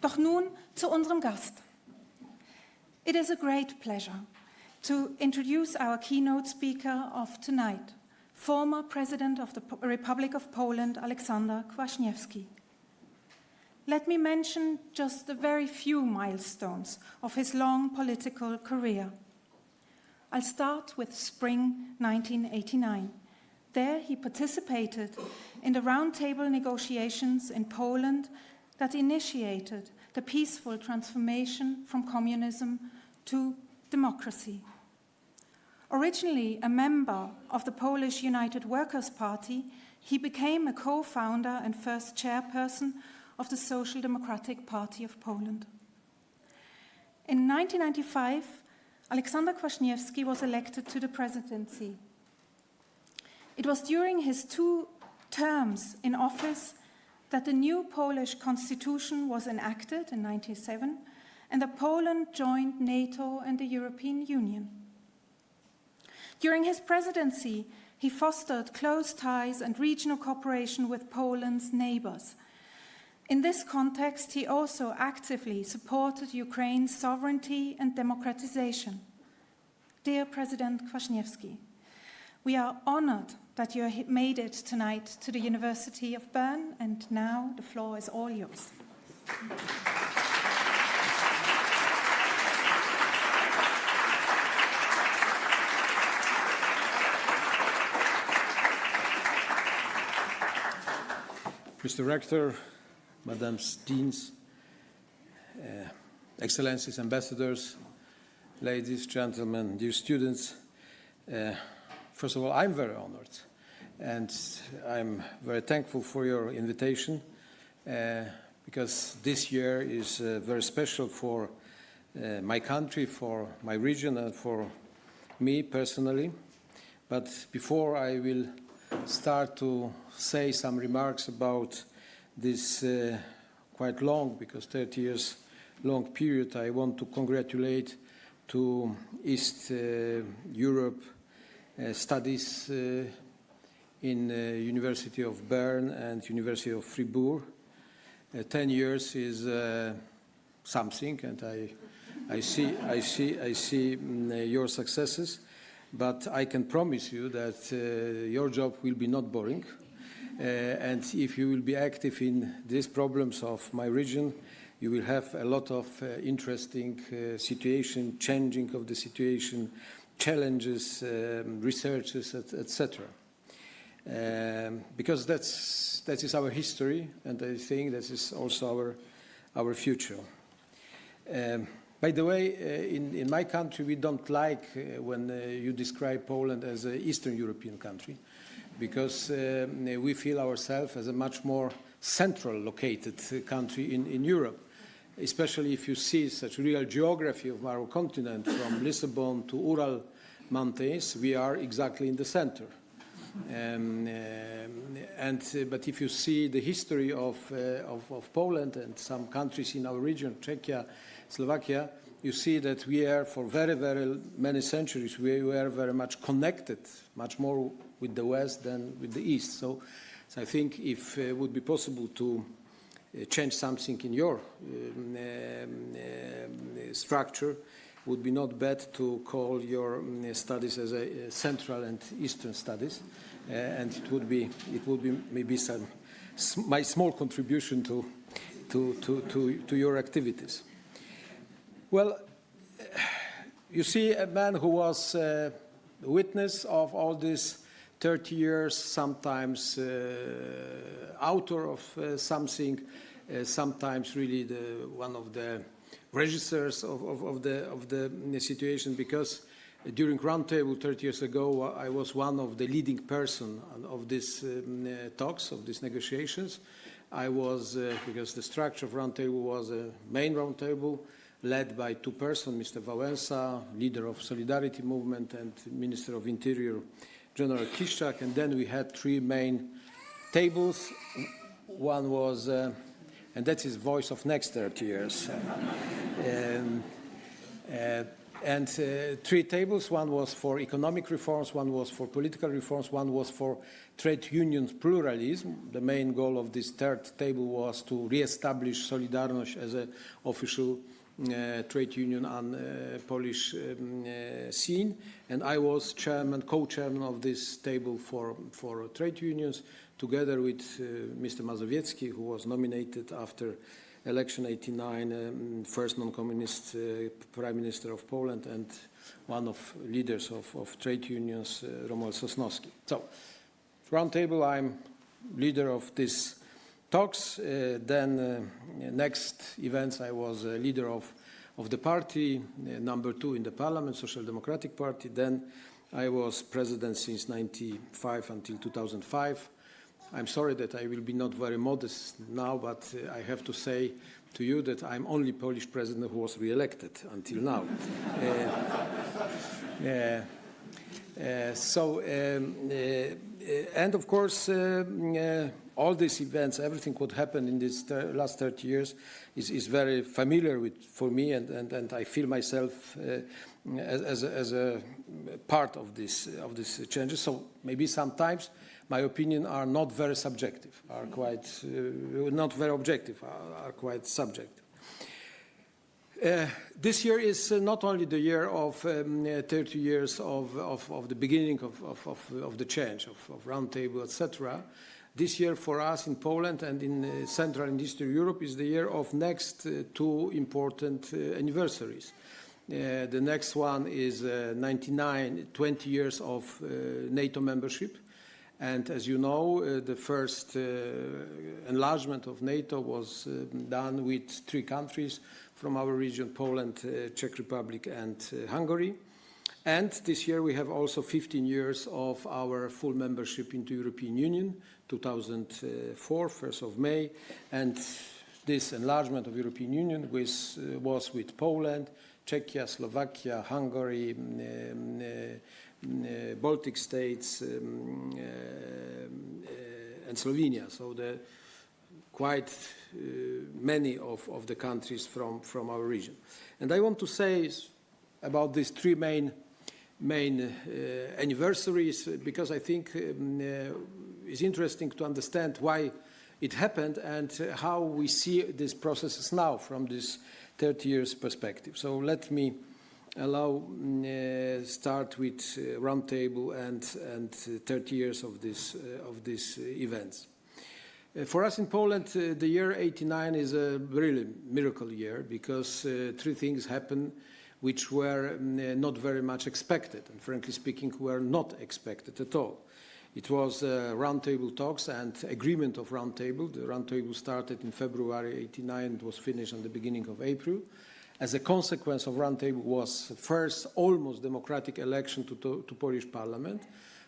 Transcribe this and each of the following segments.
Doch nun zu unserem Gast. It is a great pleasure to introduce our keynote speaker of tonight, former President of the Republic of Poland, Aleksander Kwaśniewski. Let me mention just a very few milestones of his long political career. I'll start with spring 1989. There he participated in the roundtable negotiations in Poland that initiated the peaceful transformation from communism to democracy. Originally a member of the Polish United Workers' Party, he became a co-founder and first chairperson of the Social Democratic Party of Poland. In 1995, Aleksander Kwaśniewski was elected to the presidency. It was during his two terms in office that the new Polish constitution was enacted in 1997 and that Poland joined NATO and the European Union. During his presidency, he fostered close ties and regional cooperation with Poland's neighbors – in this context, he also actively supported Ukraine's sovereignty and democratization. Dear President Kwaśniewski, we are honored that you made it tonight to the University of Bern, and now the floor is all yours. Mr. Rector, Madams Deans, uh, Excellencies, Ambassadors, ladies, gentlemen, dear students. Uh, first of all, I'm very honored and I'm very thankful for your invitation uh, because this year is uh, very special for uh, my country, for my region and for me personally. But before I will start to say some remarks about this uh, quite long, because 30 years long period, I want to congratulate to East uh, Europe studies uh, in uh, University of Bern and University of Fribourg. Uh, 10 years is something, and I, I see, I see, I see um, your successes, but I can promise you that your job will be not boring. Uh, and if you will be active in these problems of my region, you will have a lot of uh, interesting uh, situation, changing of the situation, challenges, um, researches, etc. Um, because that's, that is our history, and I think that is also our, our future. Um, by the way, uh, in, in, my country, we don't like uh, when uh, you describe Poland as an Eastern European country because uh, we feel ourselves as a much more central located country in, in Europe, especially if you see such real geography of our continent from Lisbon to Ural mountains, we are exactly in the center. Um, uh, and, uh, but if you see the history of, uh, of, of, Poland and some countries in our region, Czechia, Slovakia, you see that we are for very, very many centuries, we were very much connected, much more with the West than with the East. So, so I think if it would be possible to uh, change something in your um, um, structure, would be not bad to call your um, studies as a, a, Central and Eastern studies, uh, and it would be it would be maybe some my small contribution to to to to, to your activities. Well, you see a man who was uh, witness of all this 30 years, sometimes uh, author of uh, something, uh, sometimes really the, one of the registers of, of, of, the, of the situation because during Roundtable 30 years ago, I was one of the leading person of these um, uh, talks, of these negotiations. I was, uh, because the structure of Roundtable was a main Roundtable led by two persons, Mr. Wałęsa, leader of Solidarity Movement and Minister of Interior, General Kiszczak, and then we had three main tables. One was, uh, and that's his voice of next 30 years. um, uh, and uh, three tables. One was for economic reforms, one was for political reforms, one was for trade unions pluralism. The main goal of this third table was to re-establish Solidarność as an official uh, trade union on uh, Polish um, uh, scene. And I was chairman, co-chairman of this table for, for trade unions, together with uh, Mr. Mazowiecki, who was nominated after election 89, um, first non-communist uh, prime minister of Poland and one of leaders of, of trade unions, uh, Romuald Sosnowski. So, roundtable, I'm leader of this talks. Uh, then uh, next events, I was a leader of, of the party, uh, number two in the parliament, Social Democratic Party. Then I was president since 95 until 2005. I'm sorry that I will be not very modest now, but uh, I have to say to you that I'm only Polish president who was re-elected until now. uh, uh, uh, so, um, uh, and of course, uh, all these events, everything what happened in these last 30 years is, is very familiar with, for me, and, and, and I feel myself uh, as, as, a, as a part of this of these changes. So maybe sometimes my opinion are not very subjective, are quite uh, not very objective, are, are quite subjective. Uh, this year is uh, not only the year of um, uh, 30 years of, of, of the beginning of, of, the change, of, of roundtable, etc. This year for us in Poland and in uh, Central and Eastern Europe is the year of next uh, two important uh, anniversaries. the next one is 99, 20 years of NATO membership. And as you know, uh, the first uh, enlargement of NATO was uh, done with three countries from our region, Poland, Czech Republic and Hungary. And this year we have also 15 years of our full membership into European Union, 2004, 1st of May. And this enlargement of European Union was, uh, was with Poland, Czechia, Slovakia, Hungary, um, uh, uh, Baltic states um, uh, uh, and Slovenia. So the quite many of, of the countries from, from our region. And I want to say about these three main main uh, anniversaries because I think um, uh, it's interesting to understand why it happened and uh, how we see these processes now from this 30 years perspective. So let me allow uh, start with uh, roundtable and and uh, 30 years of this uh, of these uh, events. For us in Poland, the year 89 is a really miracle year because three things happen which were not very much expected, and frankly speaking, were not expected at all. It was uh, roundtable talks and agreement of roundtable. The roundtable started in February 89 and was finished on the beginning of April as a consequence of Roundtable was first almost democratic election to, to, to, Polish parliament,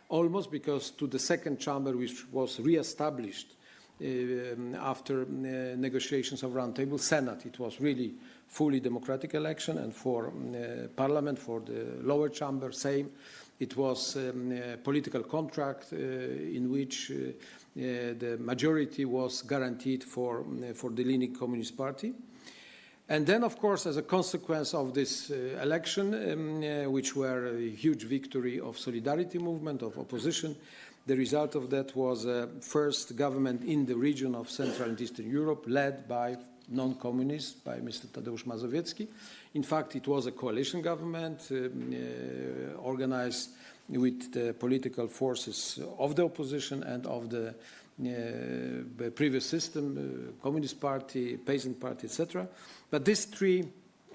almost because to the second chamber which was re-established uh, after uh, negotiations of Roundtable, Senate, it was really fully democratic election and for uh, parliament, for the lower chamber, same. It was um, a political contract uh, in which uh, uh, the majority was guaranteed for, for the Leaning Communist Party. And then, of course, as a consequence of this uh, election, um, uh, which were a huge victory of solidarity movement, of opposition, the result of that was a first government in the region of Central and Eastern Europe, led by non-communists, by Mr. Tadeusz Mazowiecki. In fact, it was a coalition government um, uh, organized with the political forces of the opposition and of the uh, previous system, uh, Communist Party, Peasant Party, etc. But these three um,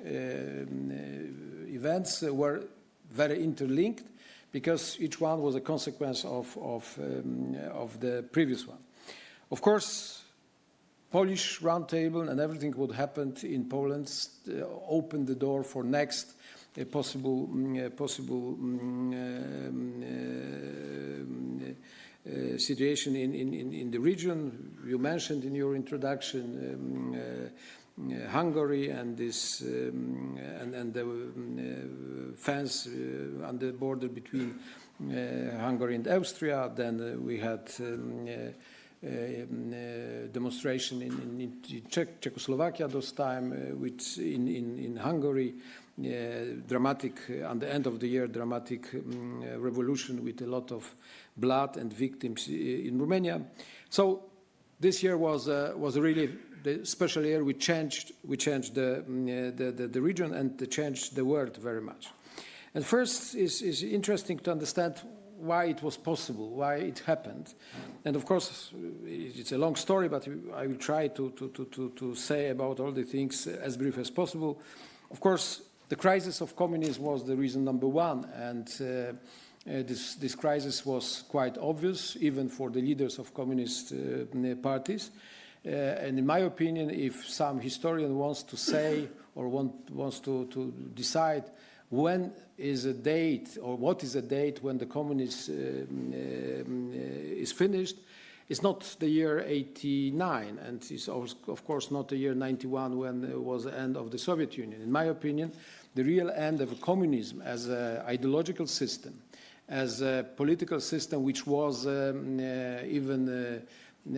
uh, events were very interlinked because each one was a consequence of, of, um, of the previous one. Of course, Polish roundtable and everything what happened in Poland uh, opened the door for next uh, possible, uh, possible um, uh, situation in, in, in the region. You mentioned in your introduction um, uh, Hungary and this um, and, and, the um, fence uh, on the border between Hungary and Austria. Then we had um, uh, demonstration in, in, Czech, Czechoslovakia this time, uh, which in, Hungary, uh, dramatic, uh, at the end of the year, dramatic um, uh, revolution with a lot of blood and victims in Romania. So this year was, uh, was really the special year. We changed, we changed the, uh, the, the, the region and changed the world very much. And first is, is interesting to understand why it was possible, why it happened. And of course, it's a long story, but I will try to, to, to, to, to say about all the things as brief as possible. Of course, the crisis of communism was the reason number one, and uh, uh, this, this crisis was quite obvious, even for the leaders of communist uh, parties. Uh, and in my opinion, if some historian wants to say or want, wants to, to decide when is a date or what is a date when the communist um, uh, is finished, it's not the year 89 and it's of course not the year 91 when it was the end of the Soviet Union. In my opinion, the real end of communism as an ideological system, as a political system which was um, uh, even uh,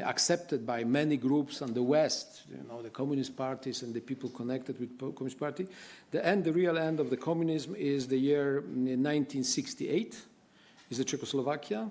accepted by many groups on the West, you know, the communist parties and the people connected with the Communist Party. The end, the real end of the communism is the year 1968, is the Czechoslovakia,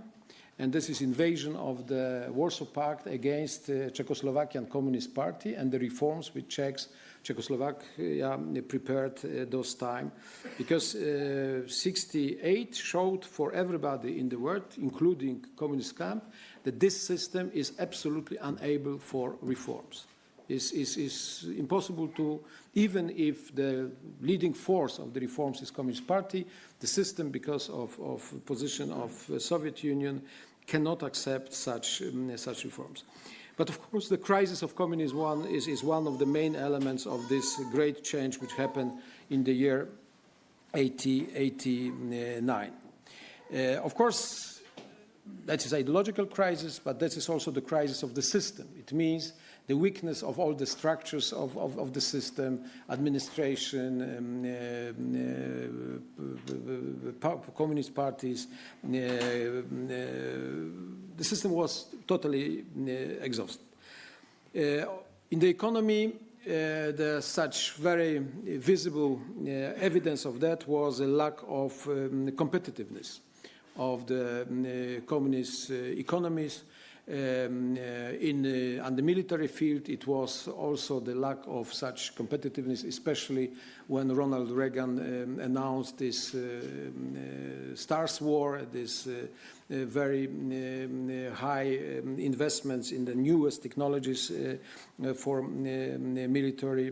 and this is invasion of the Warsaw Pact against the Czechoslovakian Communist Party and the reforms which Czechs, Czechoslovakia prepared uh, those time. Because uh, 68 showed for everybody in the world, including communist camp, that this system is absolutely unable for reforms. It's, it's, it's impossible to, even if the leading force of the reforms is Communist Party, the system, because of, of position of Soviet Union, cannot accept such, um, such reforms. But of course, the crisis of communism one is, is one of the main elements of this great change which happened in the year 1889. Uh, of course, that is ideological crisis, but that is also the crisis of the system. It means the weakness of all the structures of, of, of the system, administration, um, uh, uh, communist parties. Uh, the system was totally exhausted. in the economy, uh, the such very visible uh, evidence of that was a lack of um, competitiveness of the um, communist uh, economies. Um, in, on the military field, it was also the lack of such competitiveness, especially when Ronald Reagan um, announced this uh, Stars War, this uh, very um, high um, investments in the newest technologies uh, for military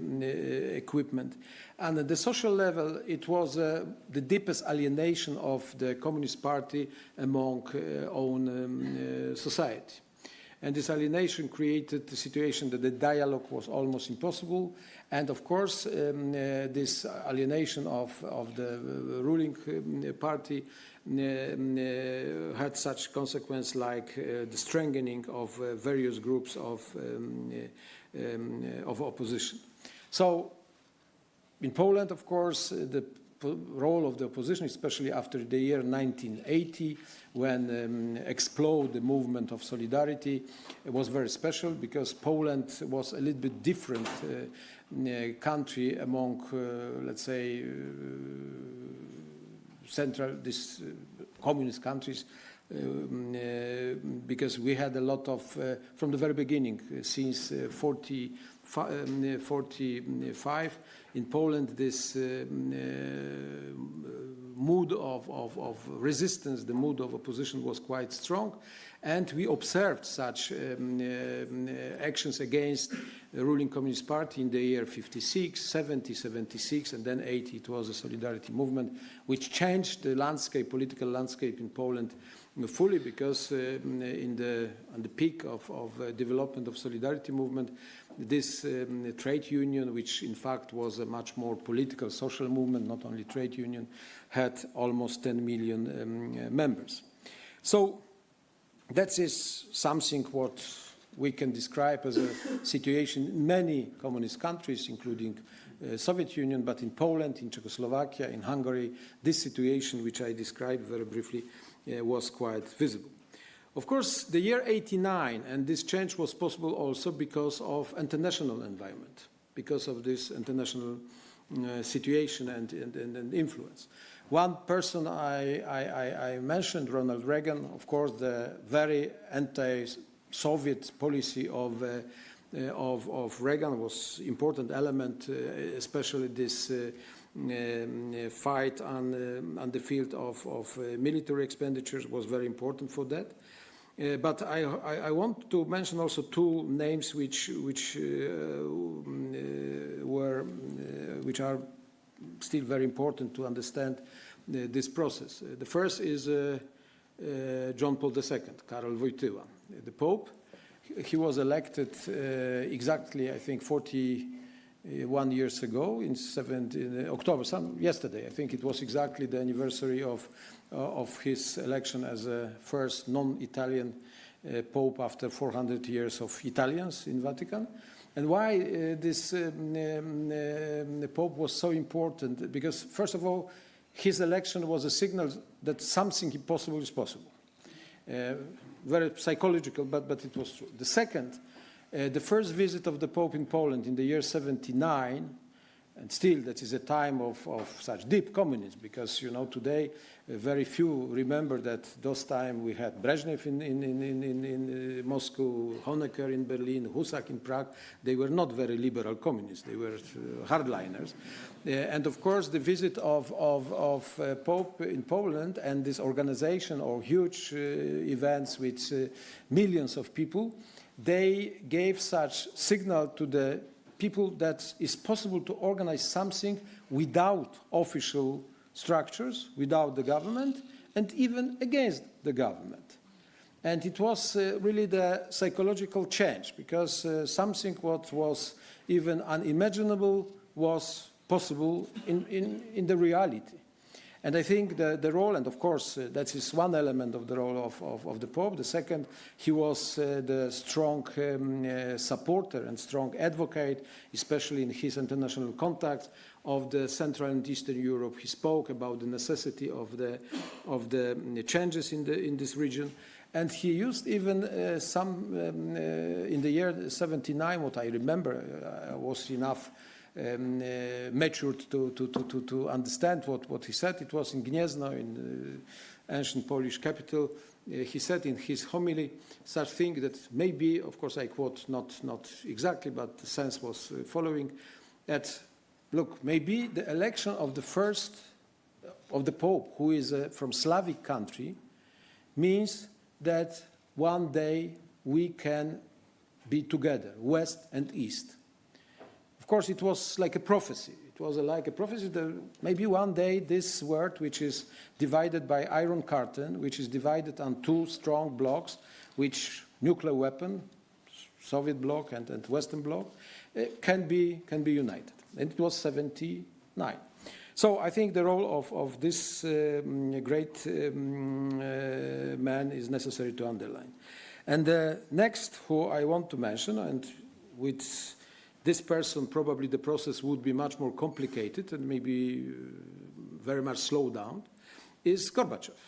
equipment. And at the social level, it was uh, the deepest alienation of the Communist Party among uh, own um, uh, society. And this alienation created the situation that the dialogue was almost impossible. And of course, um, this alienation of, of the ruling um, party uh, had such consequence like uh, the strengthening of uh, various groups of, um, um, of opposition. So in Poland, of course, the role of the opposition, especially after the year 1980, when um, exploded the movement of solidarity, it was very special because Poland was a little bit different uh, country among, uh, let's say, uh, central, these communist countries, um, uh, because we had a lot of, uh, from the very beginning, uh, since 40, um, 45, in Poland, this um, mood of, of, of, resistance, the mood of opposition was quite strong. And we observed such um, uh, actions against the ruling Communist Party in the year 56, 70, 76, and then 80. It was a solidarity movement which changed the landscape, political landscape in Poland fully because uh, in the, on the peak of, of uh, development of solidarity movement, this um, trade union, which in fact was a much more political social movement, not only trade union, had almost 10 million um, members. So that is something what we can describe as a situation in many communist countries, including uh, Soviet Union, but in Poland, in Czechoslovakia, in Hungary, this situation, which I described very briefly, uh, was quite visible. Of course, the year 89, and this change was possible also because of international environment, because of this international uh, situation and, and, and, influence. One person I, I, I- mentioned, Ronald Reagan, of course, the very anti-Soviet policy of, uh, uh, of, of Reagan was important element, uh, especially this uh, um, uh, fight on, uh, on the field of, of military expenditures was very important for that. Uh, but I, I, I want to mention also two names which, which uh, uh, were, uh, which are still very important to understand this process. The first is John Paul II, Karol Wojtyła, the Pope. He- was elected exactly, I think, 41 years ago in 17, October, some, yesterday. I think it was exactly the anniversary of, of his election as a first non-Italian uh, Pope after 400 years of Italians in Vatican. And why uh, this um, um, um, Pope was so important? Because, first of all, his election was a signal that something impossible is possible. Uh, very psychological, but, but it was true. The second, uh, the first visit of the Pope in Poland in the year 79, and still that is a time of, of such deep communism, because, you know, today uh, very few remember that those time we had Brezhnev in, in, in, in, in, uh, Moscow, Honecker in Berlin, Husak in Prague. They were not very liberal communists. They were uh, hardliners. Uh, and of course, the visit of, of, of Pope in Poland and this organization or huge events with millions of people, they gave such signal to the people that it's possible to organize something without official structures, without the government, and even against the government. And it was uh, really the psychological change because uh, something what was even unimaginable was possible in, in, in the reality. And I think the, the role, and of course, uh, that is one element of the role of, of, of the Pope. The second, he was uh, the strong um, uh, supporter and strong advocate, especially in his international contacts of the Central and Eastern Europe. He spoke about the necessity of the, of the changes in, the, in this region. And he used even uh, some, um, uh, in the year 79, what I remember uh, was enough um, uh, matured to, to, to, to, understand what, what he said. It was in Gniezno, in ancient Polish capital. Uh, he said in his homily such thing that maybe, of course I quote not, not exactly, but the sense was uh, following, that, look, maybe the election of the first, of the Pope, who is uh, from Slavic country, means that one day we can be together, West and East. Of course, it was like a prophecy. It was like a prophecy that maybe one day this world, which is divided by Iron Curtain, which is divided on two strong blocks, which nuclear weapon, Soviet bloc and, and Western bloc, uh, can, be, can be united. And it was 79. So I think the role of, of this um, great um, uh, man is necessary to underline. And the next who I want to mention, and with this person probably the process would be much more complicated and maybe uh, very much slowed down, is Gorbachev.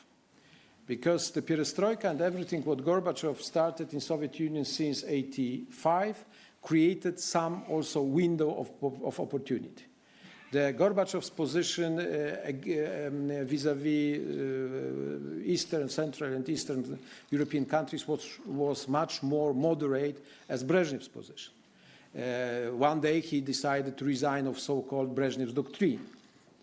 Because the perestroika and everything what Gorbachev started in Soviet Union since 85 created some also window of, of, opportunity. The Gorbachev's position uh, ag- um, vis-à-vis uh, Eastern, Central and Eastern European countries was, was much more moderate as Brezhnev's position. Uh, one day he decided to resign of so-called Brezhnev's doctrine,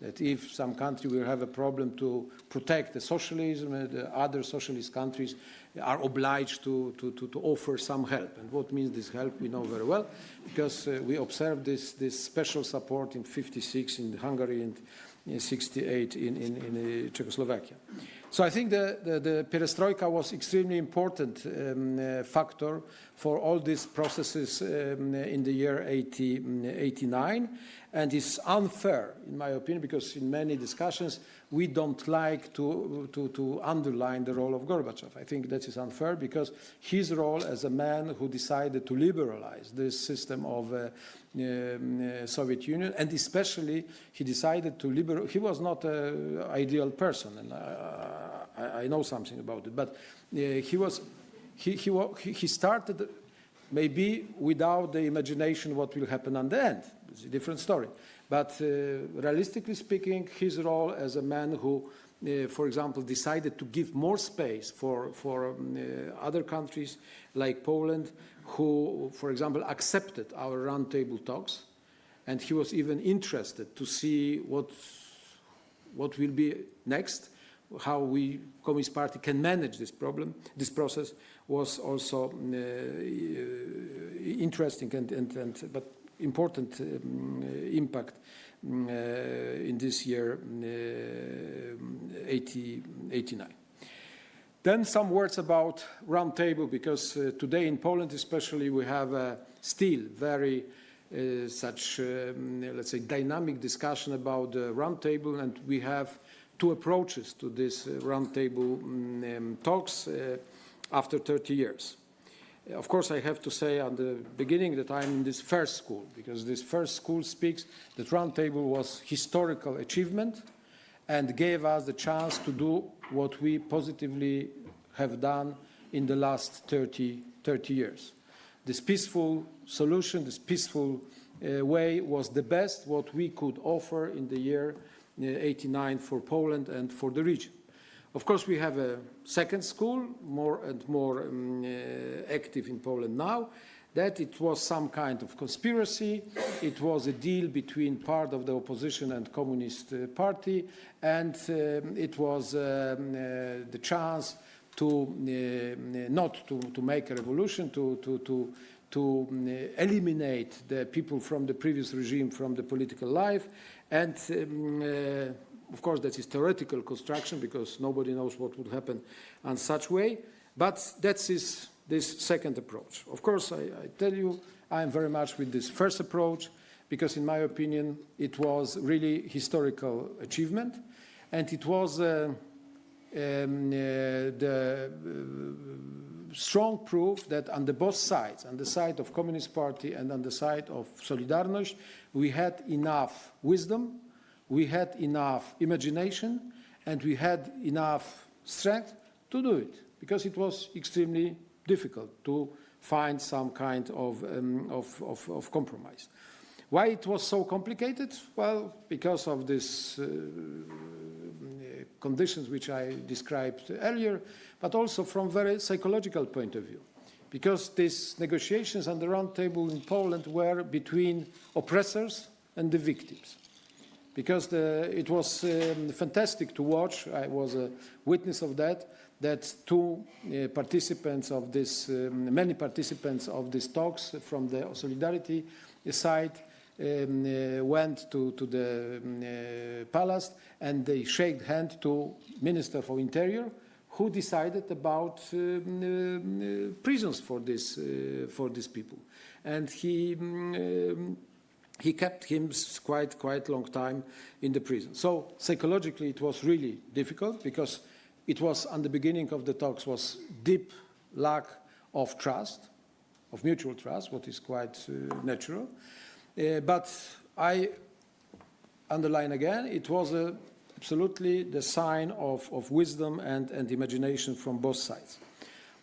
that if some country will have a problem to protect the socialism, uh, the other socialist countries are obliged to, to, to, to offer some help. And what means this help, we know very well, because uh, we observed this, this special support in 56 in Hungary and in 68 in, in, in uh, Czechoslovakia. So I think the, the, the perestroika was extremely important um, uh, factor for all these processes um, in the year 80, um, 89 and it's unfair in my opinion because in many discussions we don't like to, to, to underline the role of Gorbachev. I think that is unfair because his role as a man who decided to liberalize this system of uh, Soviet Union and especially he decided to liberal, he was not an ideal person and I, I, I know something about it, but uh, he was, he, he, he he started maybe without the imagination what will happen on the end. It's a different story. But uh, realistically speaking, his role as a man who, uh, for example, decided to give more space for, for um, uh, other countries like Poland, who, for example, accepted our roundtable talks, and he was even interested to see what, what will be next, how we, Communist Party, can manage this problem, this process, was also uh, interesting and, and, and but important um, impact uh, in this year uh, 80, 89. Then some words about roundtable, because uh, today in Poland especially we have uh, still very uh, such, um, let's say, dynamic discussion about the roundtable, and we have two approaches to this uh, roundtable um, talks uh, after 30 years. Of course, I have to say at the beginning that I'm in this first school, because this first school speaks that roundtable was historical achievement and gave us the chance to do what we positively have done in the last 30, 30 years. This peaceful solution, this peaceful uh, way was the best what we could offer in the year uh, 89 for Poland and for the region. Of course, we have a second school, more and more um, uh, active in Poland now, that it was some kind of conspiracy. It was a deal between part of the opposition and Communist uh, Party, and um, it was um, uh, the chance to uh, not to, to make a revolution, to, to, to, to um, eliminate the people from the previous regime from the political life, and um, uh, of course, that is theoretical construction because nobody knows what would happen in such way. But that is this second approach. Of course, I, I tell you, I am very much with this first approach because, in my opinion, it was really historical achievement, and it was uh, um, uh, the uh, strong proof that on the both sides, on the side of Communist Party and on the side of Solidarność, we had enough wisdom we had enough imagination and we had enough strength to do it because it was extremely difficult to find some kind of, um, of, of, of, compromise. Why it was so complicated? Well, because of these uh, conditions which I described earlier, but also from a very psychological point of view. Because these negotiations on the round table in Poland were between oppressors and the victims because the, it was um, fantastic to watch. I was a witness of that. That two uh, participants of this, um, many participants of these talks from the Solidarity side um, uh, went to, to the um, uh, palace and they shook hand to Minister for Interior, who decided about um, uh, prisons for this uh, for these people, and he. Um, he kept him quite quite long time in the prison. So psychologically, it was really difficult because it was, on the beginning of the talks, was deep lack of trust, of mutual trust, what is quite uh, natural. Uh, but I underline again, it was a, absolutely the sign of, of wisdom and, and imagination from both sides.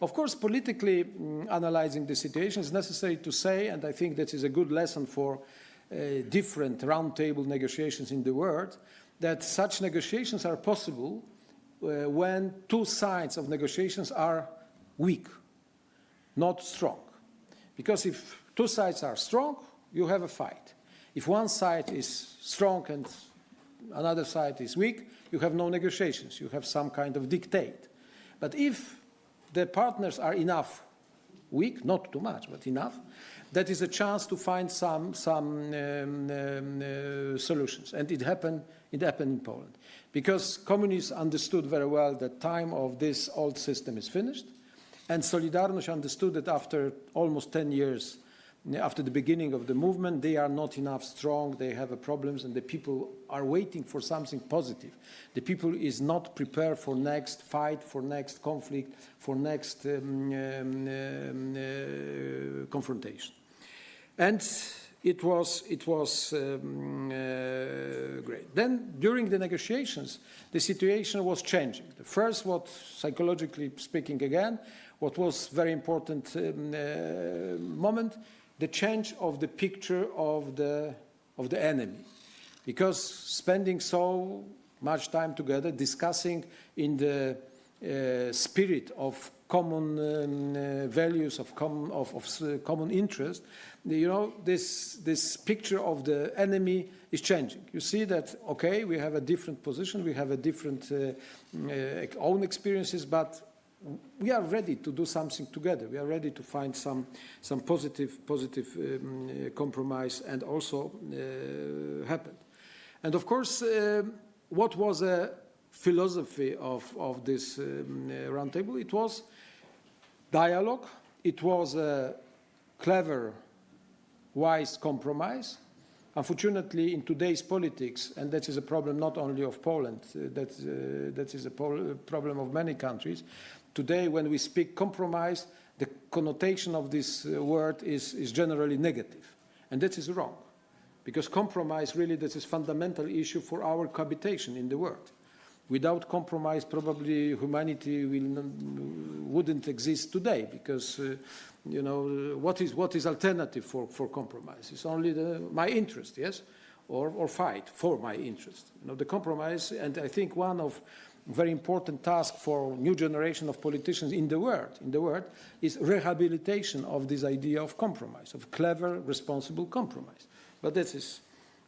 Of course, politically um, analyzing the situation is necessary to say, and I think that is a good lesson for uh, different roundtable negotiations in the world, that such negotiations are possible Uh, when two sides of negotiations are weak, not strong. Because if two sides are strong, you have a fight. If one side is strong and another side is weak, you have no negotiations. You have some kind of dictate. But if the partners are enough weak, not too much, but enough, that is a chance to find some, some um, um, uh, solutions. And it happened, it happened in Poland. Because communists understood very well that time of this old system is finished. And Solidarność understood that after almost 10 years after the beginning of the movement, they are not enough strong, they have problems, and the people are waiting for something positive. The people is not prepared for next fight, for next conflict, for next um, um, uh, confrontation. And it was, it was um, uh, great. Then, during the negotiations, the situation was changing. The first, what psychologically speaking again, what was very important um, uh, moment, the change of the picture of the of the enemy. Because spending so much time together, discussing in the uh, spirit of common um, uh, values, of, com of, of s- common interest, you know, this, this picture of the enemy is changing. You see that, okay, we have a different position, we have a different uh, uh, own experiences, but we are ready to do something together. We are ready to find some, some positive, positive um, uh, compromise and also uh, happen. And of course, uh, what was a philosophy of, of this um, uh, roundtable? It was dialogue. It was a clever, wise compromise. Unfortunately, in today's politics, and that is a problem not only of Poland, uh, that, uh, that is a problem of many countries. Today, when we speak compromise, the connotation of this uh, word is, is generally negative, and that is wrong, because compromise really that is fundamental issue for our cohabitation in the world. Without compromise, probably humanity will, wouldn't exist today because, uh, you know, what is, what is alternative for, for compromise? It's only the, my interest, yes? Or, or fight for my interest. You know, the compromise, and I think one of very important task for new generation of politicians in the world, in the world, is rehabilitation of this idea of compromise, of clever, responsible compromise. But that is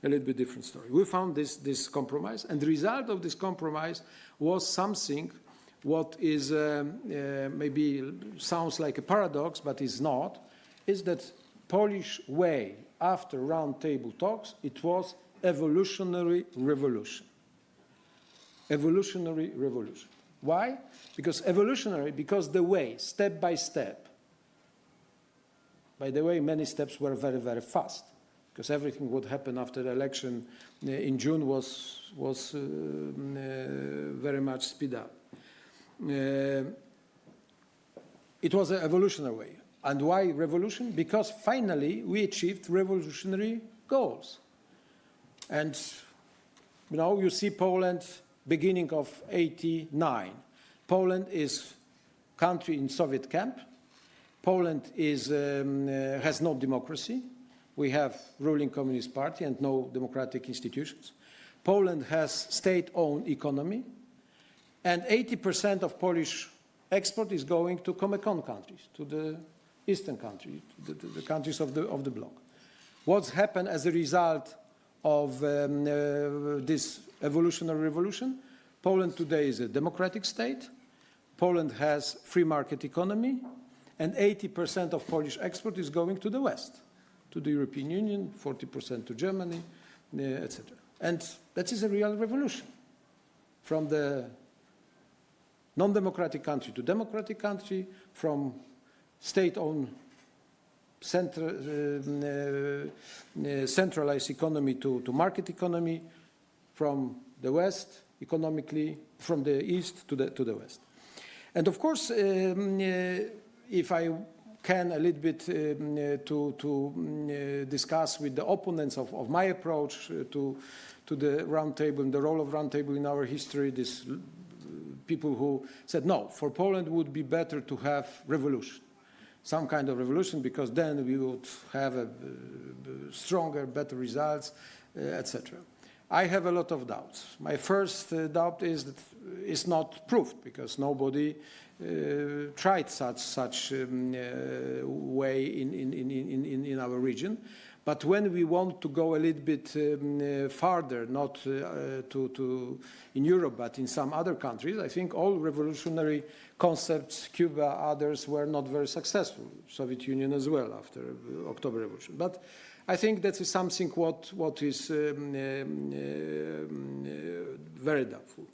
a little bit different story. We found this, this compromise, and the result of this compromise was something what is um, uh, maybe sounds like a paradox, but is not, is that Polish way after roundtable talks, it was evolutionary revolution. Evolutionary revolution. Why? Because evolutionary, because the way, step by step, by the way, many steps were very, very fast because everything what happened after the election uh, in June was, was uh, mm, uh, very much speed up. Uh, it was an evolutionary way. And why revolution? Because finally we achieved revolutionary goals. And you know, you see Poland beginning of 89. Poland is country in Soviet camp. Poland is, um, uh, has no democracy. We have ruling communist party and no democratic institutions. Poland has state-owned economy, and 80% of Polish export is going to Comecon countries, to the eastern country, the, the, the countries of the, of the bloc. What's happened as a result of um, uh, this evolutionary revolution? Poland today is a democratic state. Poland has free market economy, and 80% of Polish export is going to the West, to the European Union, 40% to Germany, uh, etc. And that is a real revolution from the non-democratic country to democratic country, from state-owned uh, uh, centralized economy to, to market economy, from the West economically, from the East to the, to the West. And of course, um, uh, if I can a little bit um, uh, to, to um, uh, discuss with the opponents of, of my approach to, to the roundtable and the role of roundtable in our history, this uh, people who said, no, for Poland would be better to have revolution, some kind of revolution, because then we would have a, uh, stronger, better results, uh, etc. I have a lot of doubts. My first uh, doubt is that it's not proved because nobody uh, tried such such um, uh, way in, in, in, in, in our region. But when we want to go a little bit um, uh, farther, not uh, to, to in Europe, but in some other countries, I think all revolutionary concepts, Cuba, others, were not very successful. Soviet Union as well after uh, October Revolution. But I think that is something what, what is um, um, uh, very doubtful.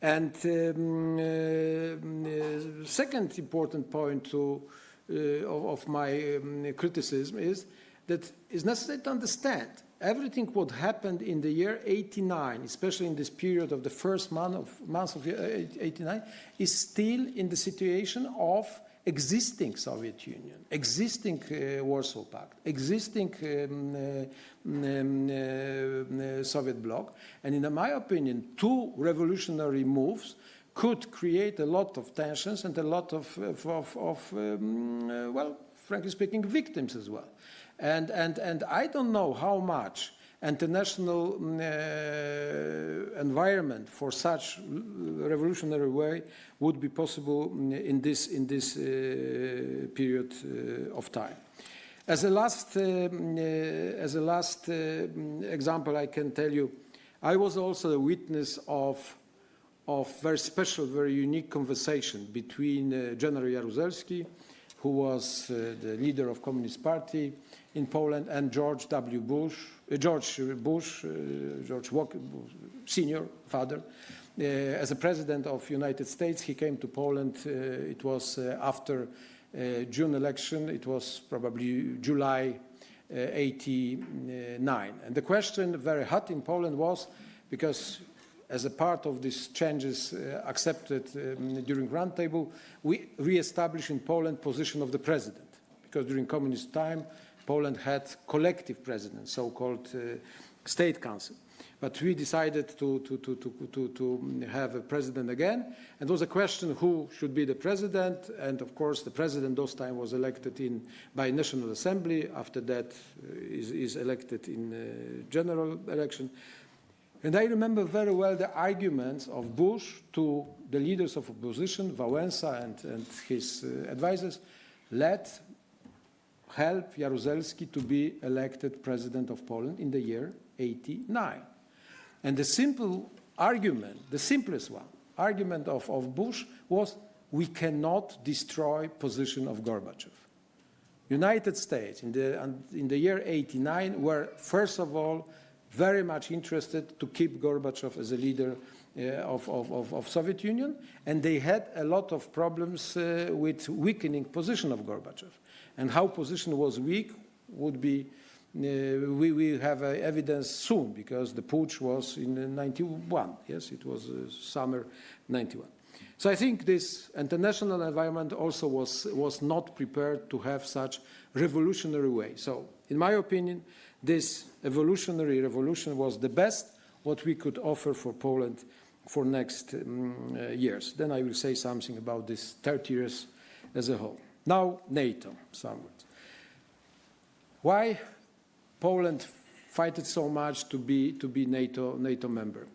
And um, uh, second important point to, uh, of, of my um, criticism is that it's necessary to understand everything what happened in the year 89, especially in this period of the first month of, months of 89, is still in the situation of existing Soviet Union, existing uh, Warsaw Pact, existing um, uh, um, uh, Soviet bloc. And in my opinion, two revolutionary moves could create a lot of tensions and a lot of, of, of, of um, uh, well, frankly speaking, victims as well. And, and, and I don't know how much international mm, uh, environment for such revolutionary way would be possible mm, in this, in this uh, period uh, of time. As a last, uh, as a last uh, mm, example, I can tell you, I was also a witness of, of very special, very unique conversation between uh, General Jaruzelski, who was uh, the leader of Communist Party in Poland, and George W. Bush, uh, George Bush, uh, George Walker, senior father. Uh, as a president of United States, he came to Poland. Uh, it was uh, after June election. It was probably July uh, 89. And the question, very hot in Poland, was because as a part of these changes uh, accepted um, during roundtable, we re-established in Poland position of the president. Because during communist time, Poland had collective president, so-called uh, state council. But we decided to, to, to, to, to, to have a president again. And there was a question who should be the president. And of course, the president those time was elected in, by National Assembly. After that uh, is, is elected in uh, general election. And I remember very well the arguments of Bush to the leaders of opposition, Wałęsa and, and his uh, advisors, let help Jaruzelski to be elected president of Poland in the year 89. And the simple argument, the simplest one, argument of, of Bush was we cannot destroy position of Gorbachev. United States in the, in the year 89 were first of all very much interested to keep Gorbachev as a leader uh, of, of, of, of, Soviet Union, and they had a lot of problems uh, with weakening position of Gorbachev. And how position was weak would be, uh, we will have uh, evidence soon, because the putsch was in 91, yes, it was uh, summer 91. So I think this international environment also was, was not prepared to have such revolutionary way. So in my opinion, this evolutionary revolution was the best what we could offer for Poland for next um, years. Then I will say something about this 30 years as a whole. Now NATO, somewhat. Why Poland fighted so much to be, to be NATO, NATO member?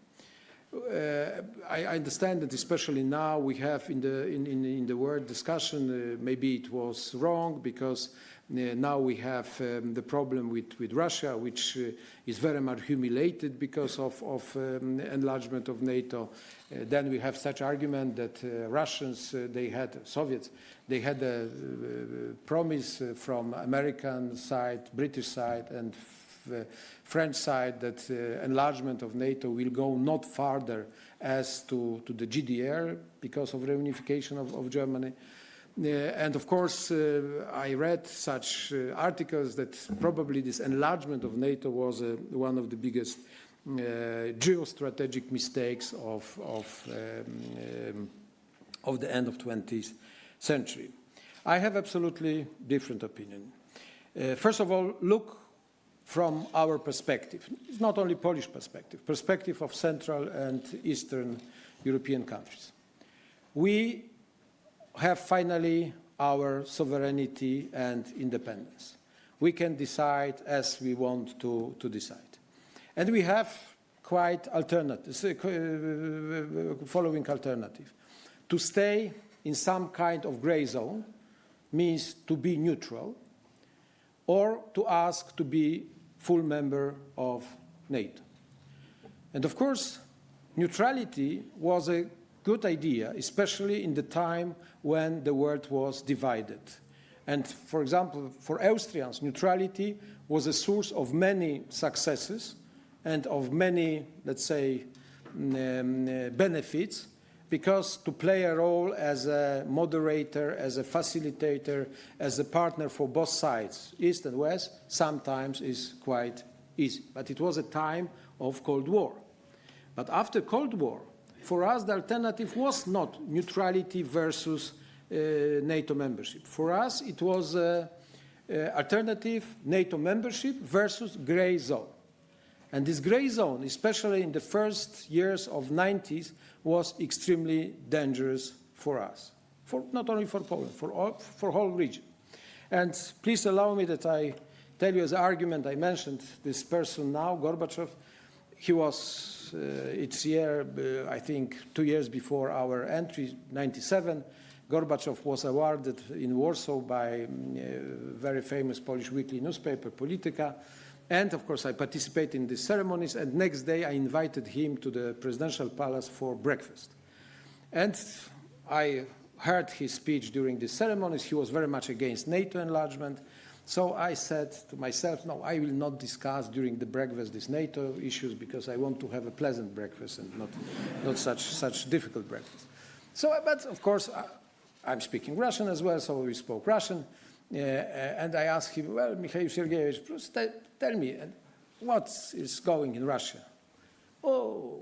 Uh, I, I, understand that especially now we have in the, in, in, in the world discussion, uh, maybe it was wrong because uh, now we have um, the problem with, with Russia, which uh, is very much humiliated because of, of um, enlargement of NATO. Uh, then we have such argument that uh, Russians, they had, Soviets, they had a uh, promise from American side, British side, and French side that enlargement of NATO will go not farther as to, to the GDR because of reunification of, of Germany. Uh, and of course, uh, I read such uh, articles that probably this enlargement of NATO was one of the biggest geostrategic mistakes of, of, um, um, of the end of 20th century. I have absolutely different opinion. Uh, first of all, look from our perspective. It's not only Polish perspective, perspective of Central and Eastern European countries. We have finally our sovereignty and independence. We can decide as we want to, to decide. And we have quite alternatives, uh, uh, following alternative. To stay in some kind of gray zone means to be neutral or to ask to be full member of NATO. And of course, neutrality was a good idea, especially in the time when the world was divided. And for example, for Austrians, neutrality was a source of many successes and of many, let's say, mm, um, benefits, because to play a role as a moderator, as a facilitator, as a partner for both sides, East and West, sometimes is quite easy. But it was a time of Cold War. But after Cold War, for us, the alternative was not neutrality versus uh, NATO membership. For us, it was uh, uh, alternative NATO membership versus gray zone. And this gray zone, especially in the first years of 90s, was extremely dangerous for us. For, not only for Poland, for all, for whole region. And please allow me that I tell you as an argument, I mentioned this person now, Gorbachev. He was, uh, it's year, uh, I think, two years before our entry, 97. Gorbachev was awarded in Warsaw by a very famous Polish weekly newspaper, Polityka. And of course, I participated in these ceremonies. And next day, I invited him to the presidential palace for breakfast. And I heard his speech during the ceremonies. He was very much against NATO enlargement. So I said to myself, no, I will not discuss during the breakfast these NATO issues because I want to have a pleasant breakfast and not, not such, such difficult breakfast. So, but of course, I, I'm speaking Russian as well, so we spoke Russian. Uh, and I asked him, well, Mikhail Sergeyevich, please tell, me, uh, what is going in Russia? Oh,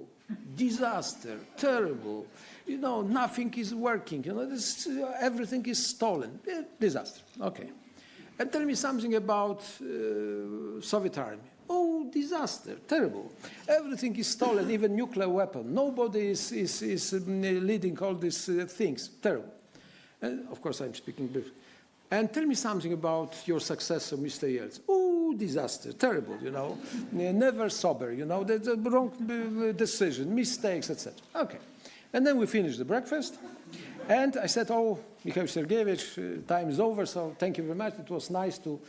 disaster, terrible. You know, nothing is working. You know, this, uh, everything is stolen. Disaster. Okay. And tell me something about uh, Soviet army. Oh, disaster, terrible. Everything is stolen, even nuclear weapon. Nobody is, is, is um, leading all these uh, things. Terrible. And of course, I'm speaking briefly. And tell me something about your successor, Mr. Yeltsin. Oh, disaster, terrible, you know, never sober, you know, the, the wrong uh, decision, mistakes, etc. Okay. And then we finished the breakfast. And I said, oh, Mikhail Sergeyevich, uh, time is over, so thank you very much. It was nice to,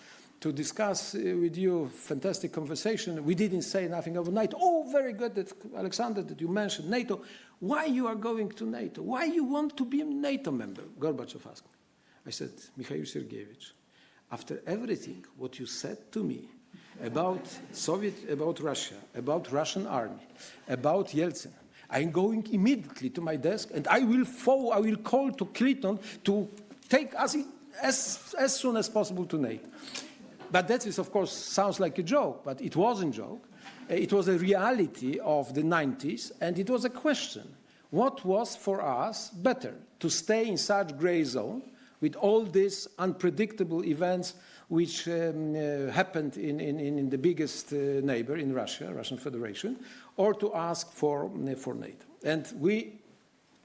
to discuss uh, with you, fantastic conversation. We didn't say nothing overnight. Oh, very good, that, Alexander, that you mentioned NATO. Why you are going to NATO? Why you want to be a NATO member? Gorbachev asked me. I said, Mikhail Sergeyevich, after everything what you said to me about Soviet, about Russia, about Russian army, about Yeltsin, I'm going immediately to my desk and I will follow, I will call to Clinton to take us as, as soon as possible to NATO. But that is, of course, sounds like a joke, but it wasn't a joke. Uh, It was a reality of the 90s, and it was a question. What was for us better, to stay in such gray zone with all these unpredictable events which um, uh, happened in, in, in the biggest uh, neighbor in Russia, Russian Federation, or to ask for, uh, for NATO? And we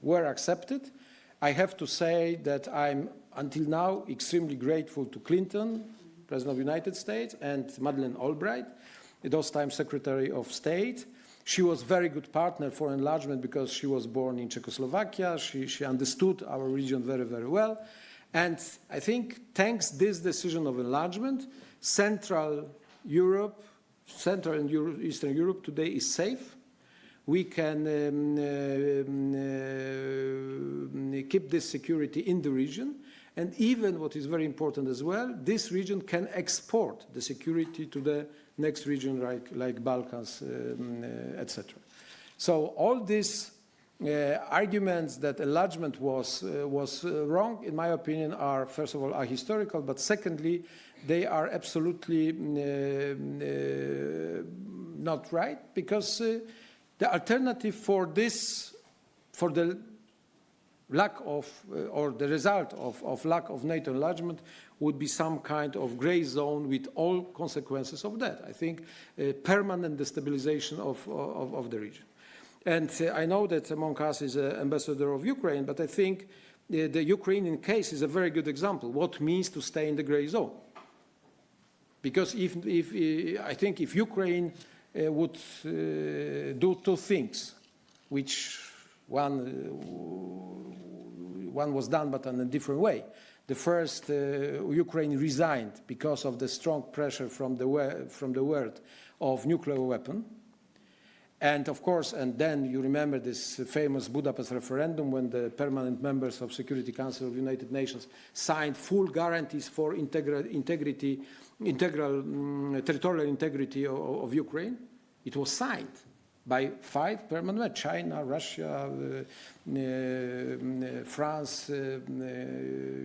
were accepted. I have to say that I'm, until now, extremely grateful to Clinton, President of the United States, and Madeleine Albright, those times Secretary of State. She was a very good partner for enlargement because she was born in Czechoslovakia. She, she understood our region very, very well. And I think thanks this decision of enlargement, Central Europe, Central and Euro Eastern Europe today is safe. We can um, um, uh, keep this security in the region. And even what is very important as well, this region can export the security to the next region like, like Balkans, um, uh, etc. So all uh, arguments that enlargement was, uh, was uh, wrong, in my opinion, are, first of all, are historical, but secondly, they are absolutely uh, uh, not right, because uh, the alternative for this, for the lack of, uh, or the result of, of lack of NATO enlargement would be some kind of gray zone with all consequences of that. I think uh, permanent destabilization of, of, of the region. And uh, I know that among us is an ambassador of Ukraine, but I think uh, the Ukrainian case is a very good example. What means to stay in the gray zone? Because if, if uh, I think if Ukraine would do two things, which one, one was done but in a different way. The first, uh, Ukraine resigned because of the strong pressure from the, from the world of nuclear weapon. And of course, and then you remember this famous Budapest referendum when the permanent members of Security Council of the United Nations signed full guarantees for integra integrity, integral mm, territorial integrity of, of Ukraine. It was signed by five permanent China, Russia, uh, uh, France, uh, uh,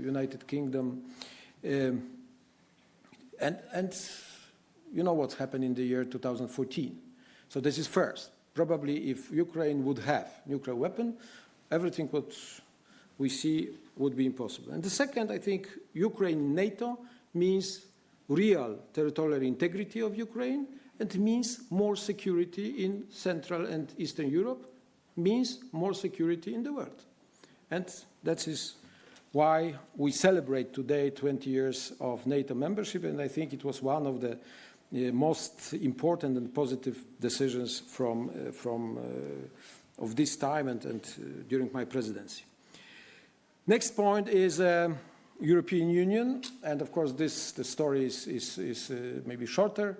United Kingdom. Um, and, and you know what's happened in the year 2014. So this is first. Probably if Ukraine would have nuclear weapon, everything what we see would be impossible. And the second, I think Ukraine in NATO means real territorial integrity of Ukraine and means more security in Central and Eastern Europe, means more security in the world. And that is why we celebrate today 20 years of NATO membership, and I think it was one of the most important and positive decisions from, uh, from uh, of this time and, and uh, during my presidency. Next point is uh, European Union, and of course this the story is, is, is uh, maybe shorter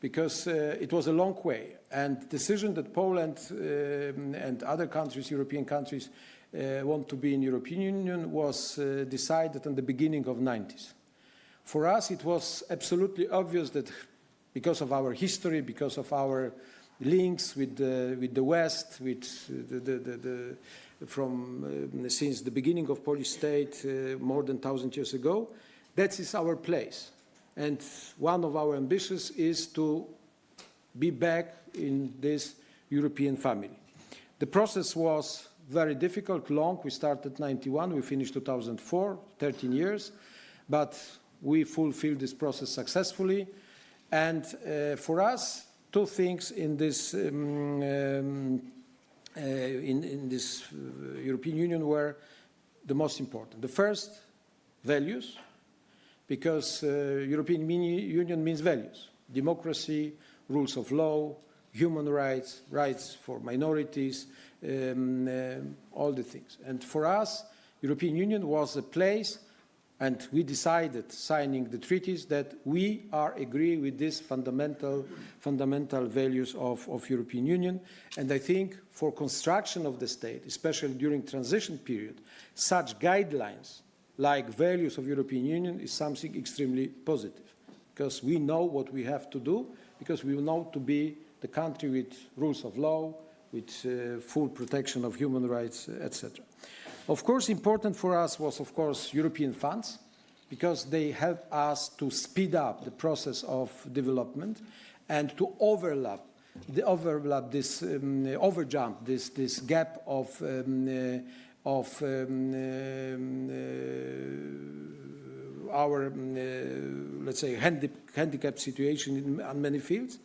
because uh, it was a long way. And decision that Poland um, and other countries, European countries, uh, want to be in European Union was uh, decided in the beginning of 90s. For us, it was absolutely obvious that because of our history, because of our links with the, with the West, with the, the, the, the from uh, since the beginning of Polish state uh, more than thousand years ago, that is our place. And one of our ambitions is to be back in this European family. The process was very difficult, long. We started 91, we finished 2004, 13 years, but we fulfilled this process successfully. And uh, for us, two things in this, um, um, uh, in, in, this uh, European Union were the most important. The first, values, because uh, European Union means values, democracy, rules of law, human rights, rights for minorities, um, uh, all the things. And for us, European Union was a place, and we decided, signing the treaties, that we are agree with these fundamental, fundamental values of, of European Union. And I think for construction of the state, especially during transition period, such guidelines like values of European Union is something extremely positive because we know what we have to do because we know to be the country with rules of law, with uh, full protection of human rights, etc. Of course, important for us was, of course, European funds, because they help us to speed up the process of development and to overlap, the overlap this, um, overjump this, this gap of, um, uh, of um, uh, our, um, uh, let's say, handi handicap situation in, many fields.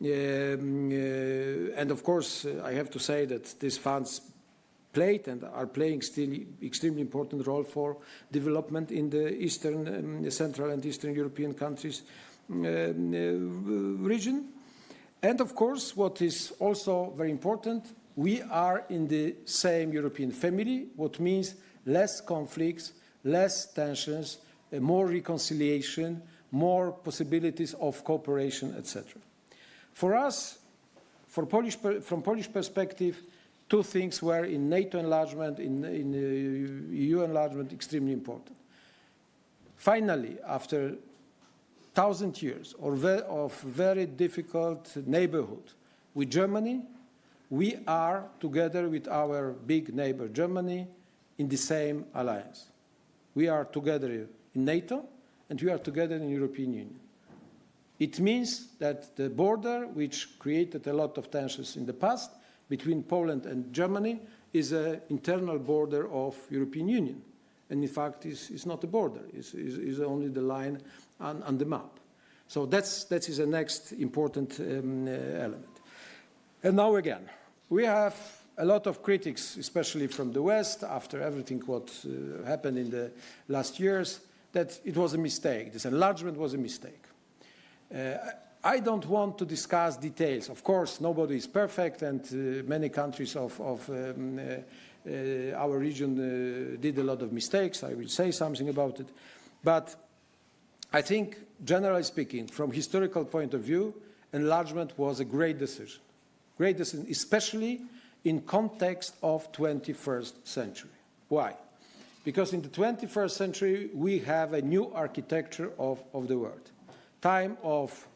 Um, uh, and of course, uh, I have to say that these funds played and are playing still extremely important role for development in the Eastern, um, Central and Eastern European countries um, uh, region. And of course, what is also very important, we are in the same European family, what means less conflicts, less tensions, uh, more reconciliation, more possibilities of cooperation, etc. For us, for Polish, from Polish perspective, two things were in NATO enlargement, in, in uh, EU enlargement, extremely important. Finally, after thousand years of very difficult neighborhood with Germany, we are together with our big neighbor Germany in the same alliance. We are together in NATO and we are together in European Union. It means that the border, which created a lot of tensions in the past between Poland and Germany, is an internal border of European Union. And in fact, it's, is not a border, it's, is only the line on, on, the map. So that's, that is the next important um, uh, element. And now again, we have a lot of critics, especially from the West, after everything what uh, happened in the last years, that it was a mistake. This enlargement was a mistake. Uh, I don't want to discuss details. Of course, nobody is perfect, and uh, many countries of, of um, uh, uh our region uh, did a lot of mistakes. I will say something about it. But I think, generally speaking, from historical point of view, enlargement was a great decision. Great decision, especially in context of 21st century. Why? Because in the 21st century, we have a new architecture of, of the world time of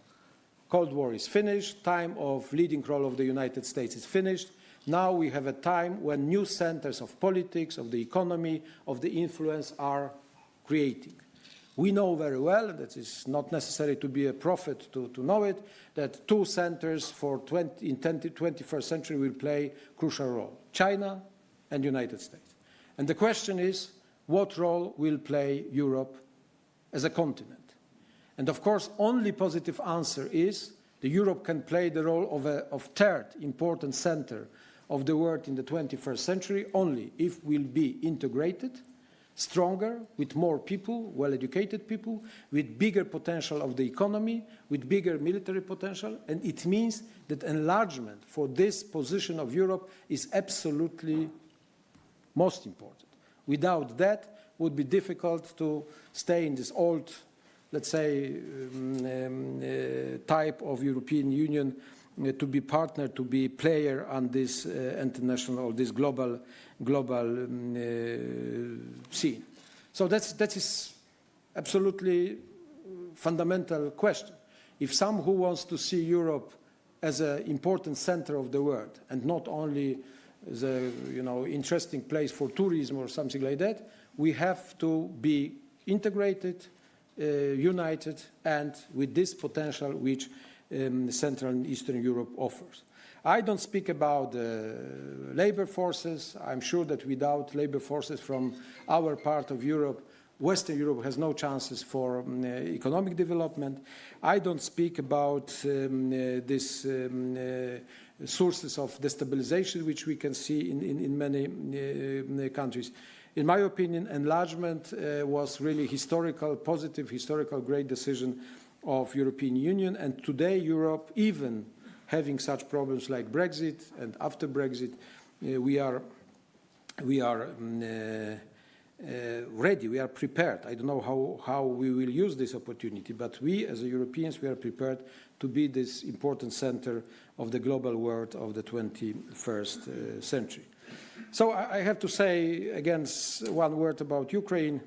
Cold War is finished, time of leading role of the United States is finished. Now we have a time when new centers of politics, of the economy, of the influence are creating. We know very well, that it's not necessary to be a prophet to, to know it, that two centers for 20, in 20, 21st century will play crucial role, China and United States. And the question is, what role will play Europe as a continent? And of course, only positive answer is that Europe can play the role of a of third important center of the world in the 21st century only if we'll be integrated stronger, with more people, well-educated people, with bigger potential of the economy, with bigger military potential, and it means that enlargement for this position of Europe is absolutely most important. Without that, it would be difficult to stay in this old, let's say, um, uh, type of European Union uh, to be partner, to be player on this uh, international, this global, global um, uh, scene. So that's, that is absolutely fundamental question. If some who wants to see Europe as an important center of the world and not only a you know, interesting place for tourism or something like that, we have to be integrated, united, and with this potential which um, Central and Eastern Europe offers. I don't speak about uh, labor forces. I'm sure that without labor forces from our part of Europe, Western Europe has no chances for um, uh, economic development. I don't speak about um, uh, this um, uh, sources of destabilization which we can see in, in, in many uh, countries. In my opinion, enlargement uh, was really historical, positive, historical, great decision of European Union. And today, Europe, even having such problems like Brexit and after Brexit, uh, we are, we are um, uh, uh, ready, we are prepared. I don't know how, how we will use this opportunity, but we as Europeans, we are prepared to be this important center of the global world of the 21st uh, century. So I, have to say, again, one word about Ukraine.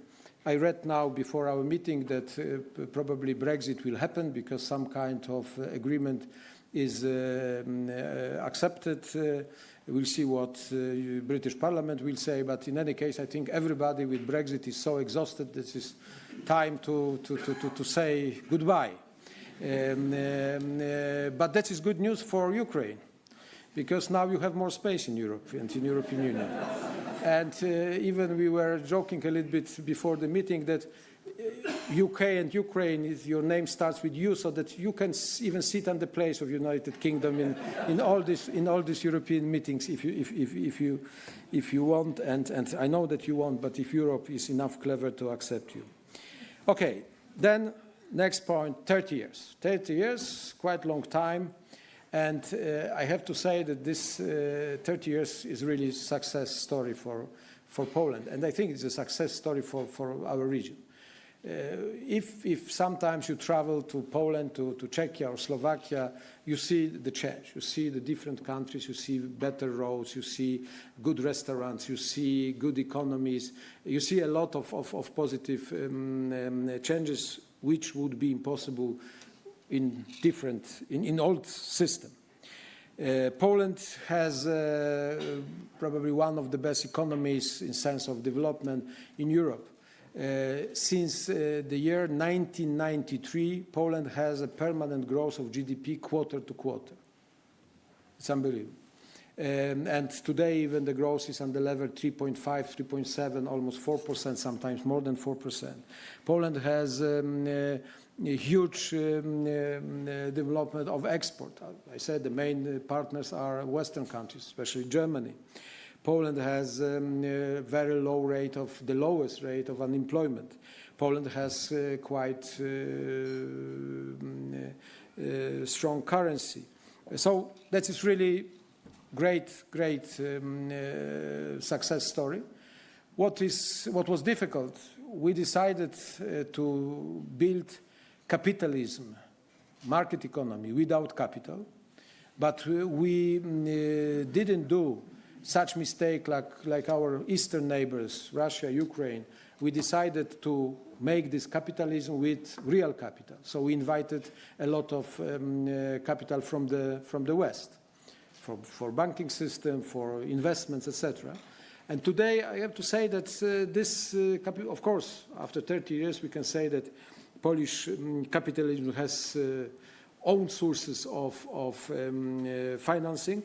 I read now before our meeting that uh, probably Brexit will happen because some kind of uh, agreement is uh, uh, accepted. Uh, we'll see what uh, British Parliament will say, but in any case, I think everybody with Brexit is so exhausted that it's time to, to, to, to, to say goodbye. Um, um, uh, but that is good news for Ukraine because now you have more space in Europe and in European Union. and uh, even we were joking a little bit before the meeting that UK and Ukraine, is, your name starts with U, so that you can even sit on the place of United Kingdom in, in all this in all these European meetings if you if, if, if you if you want, and and I know that you want, but if Europe is enough clever to accept you. Okay, then next point, 30 years. 30 years, quite long time. And uh, I have to say that this uh, 30 years is really a success story for, for Poland. And I think it's a success story for, for our region. Uh, if, if sometimes you travel to Poland, to, to Czechia or Slovakia, you see the change. You see the different countries, you see better roads, you see good restaurants, you see good economies, you see a lot of, of, of positive um, um, changes which would be impossible in different, in, in old system. Uh, Poland has uh, probably one of the best economies in sense of development in Europe. Uh, since uh, the year 1993, Poland has a permanent growth of GDP quarter to quarter. It's unbelievable. Um, and today, even the growth is on the level 3.5, 3.7, almost 4%, sometimes more than 4%. Poland has um, uh, huge um, uh, development of export. I said the main partners are Western countries, especially Germany. Poland has um, a very low rate of, the lowest rate of unemployment. Poland has uh, quite uh, uh, strong currency. So that is really great, great um, uh, success story. What, is, what was difficult, we decided uh, to build capitalism, market economy without capital, but we uh, didn't do such mistake like, like our eastern neighbors, Russia, Ukraine. We decided to make this capitalism with real capital. So we invited a lot of um, uh, capital from the, from the West, for, for banking system, for investments, etc. And today I have to say that uh, this, uh, of course, after 30 years, we can say that Polish um, capitalism has uh, own sources of, of um, uh, financing,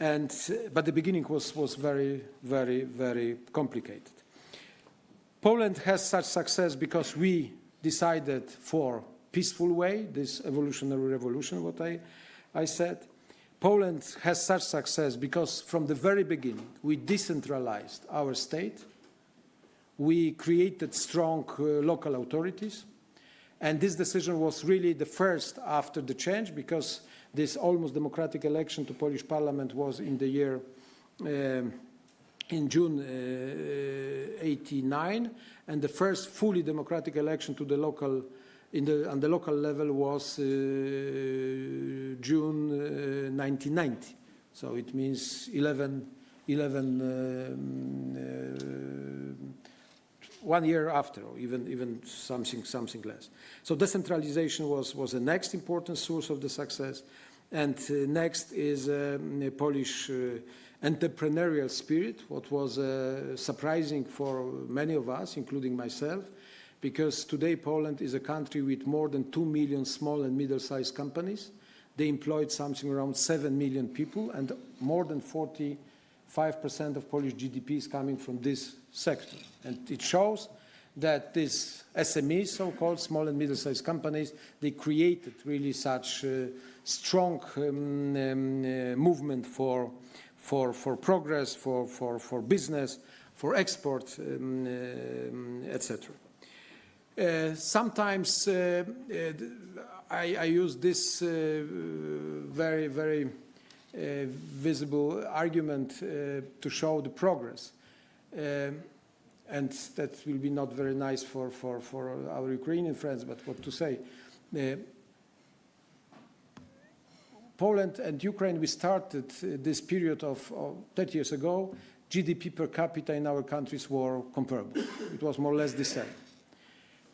and, uh, but the beginning was, was very, very, very complicated. Poland has such success because we decided for peaceful way, this evolutionary revolution, what I, I said. Poland has such success because from the very beginning we decentralized our state we created strong uh, local authorities. And this decision was really the first after the change because this almost democratic election to Polish parliament was in the year um, in June uh, 89 and the first fully democratic election to the local in the, on the local level was uh, June uh, 1990. So it means 11, 11 um, uh, one year after, or even, even something, something less. So decentralization was, was the next important source of the success. And uh, next is um, a Polish uh, entrepreneurial spirit, what was uh, surprising for many of us, including myself, because today Poland is a country with more than 2 million small and middle-sized companies. They employed something around 7 million people, and more than 45% of Polish GDP is coming from this sector. And it shows that these SMEs, so-called small and middle-sized companies, they created really such uh, strong um, um, uh, movement for, for, for progress, for, for, for business, for export, um, um, etc. Uh, sometimes uh, uh, I, I, use this uh, very, very uh, visible argument uh, to show the progress. Um, and that will be not very nice for, for, for our Ukrainian friends, but what to say. Poland and Ukraine, we started this period of, of 30 years ago, GDP per capita in our countries were comparable. It was more or less the same.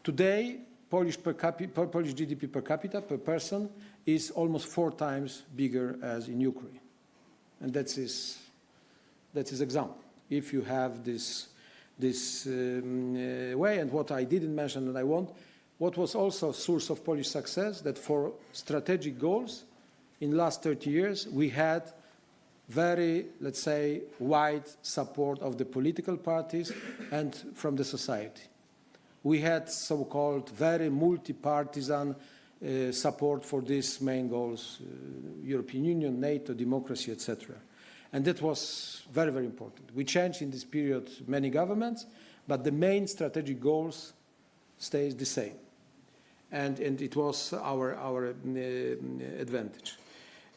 Today, Polish, Polish GDP per capita, per person, is almost four times bigger as in Ukraine. And that is, that is example. If you have this, this um, uh, way, and what I didn't mention and I want, what was also a source of Polish success, that for strategic goals, in last 30 years, we had very, let's say, wide support of the political parties and from the society. We had so-called very multi-partisan uh, support for these main goals, uh, European Union, NATO, democracy, etc. And that was very, very important. We changed in this period many governments, but the main strategic goals stays the same. And, and it was our, our uh, advantage.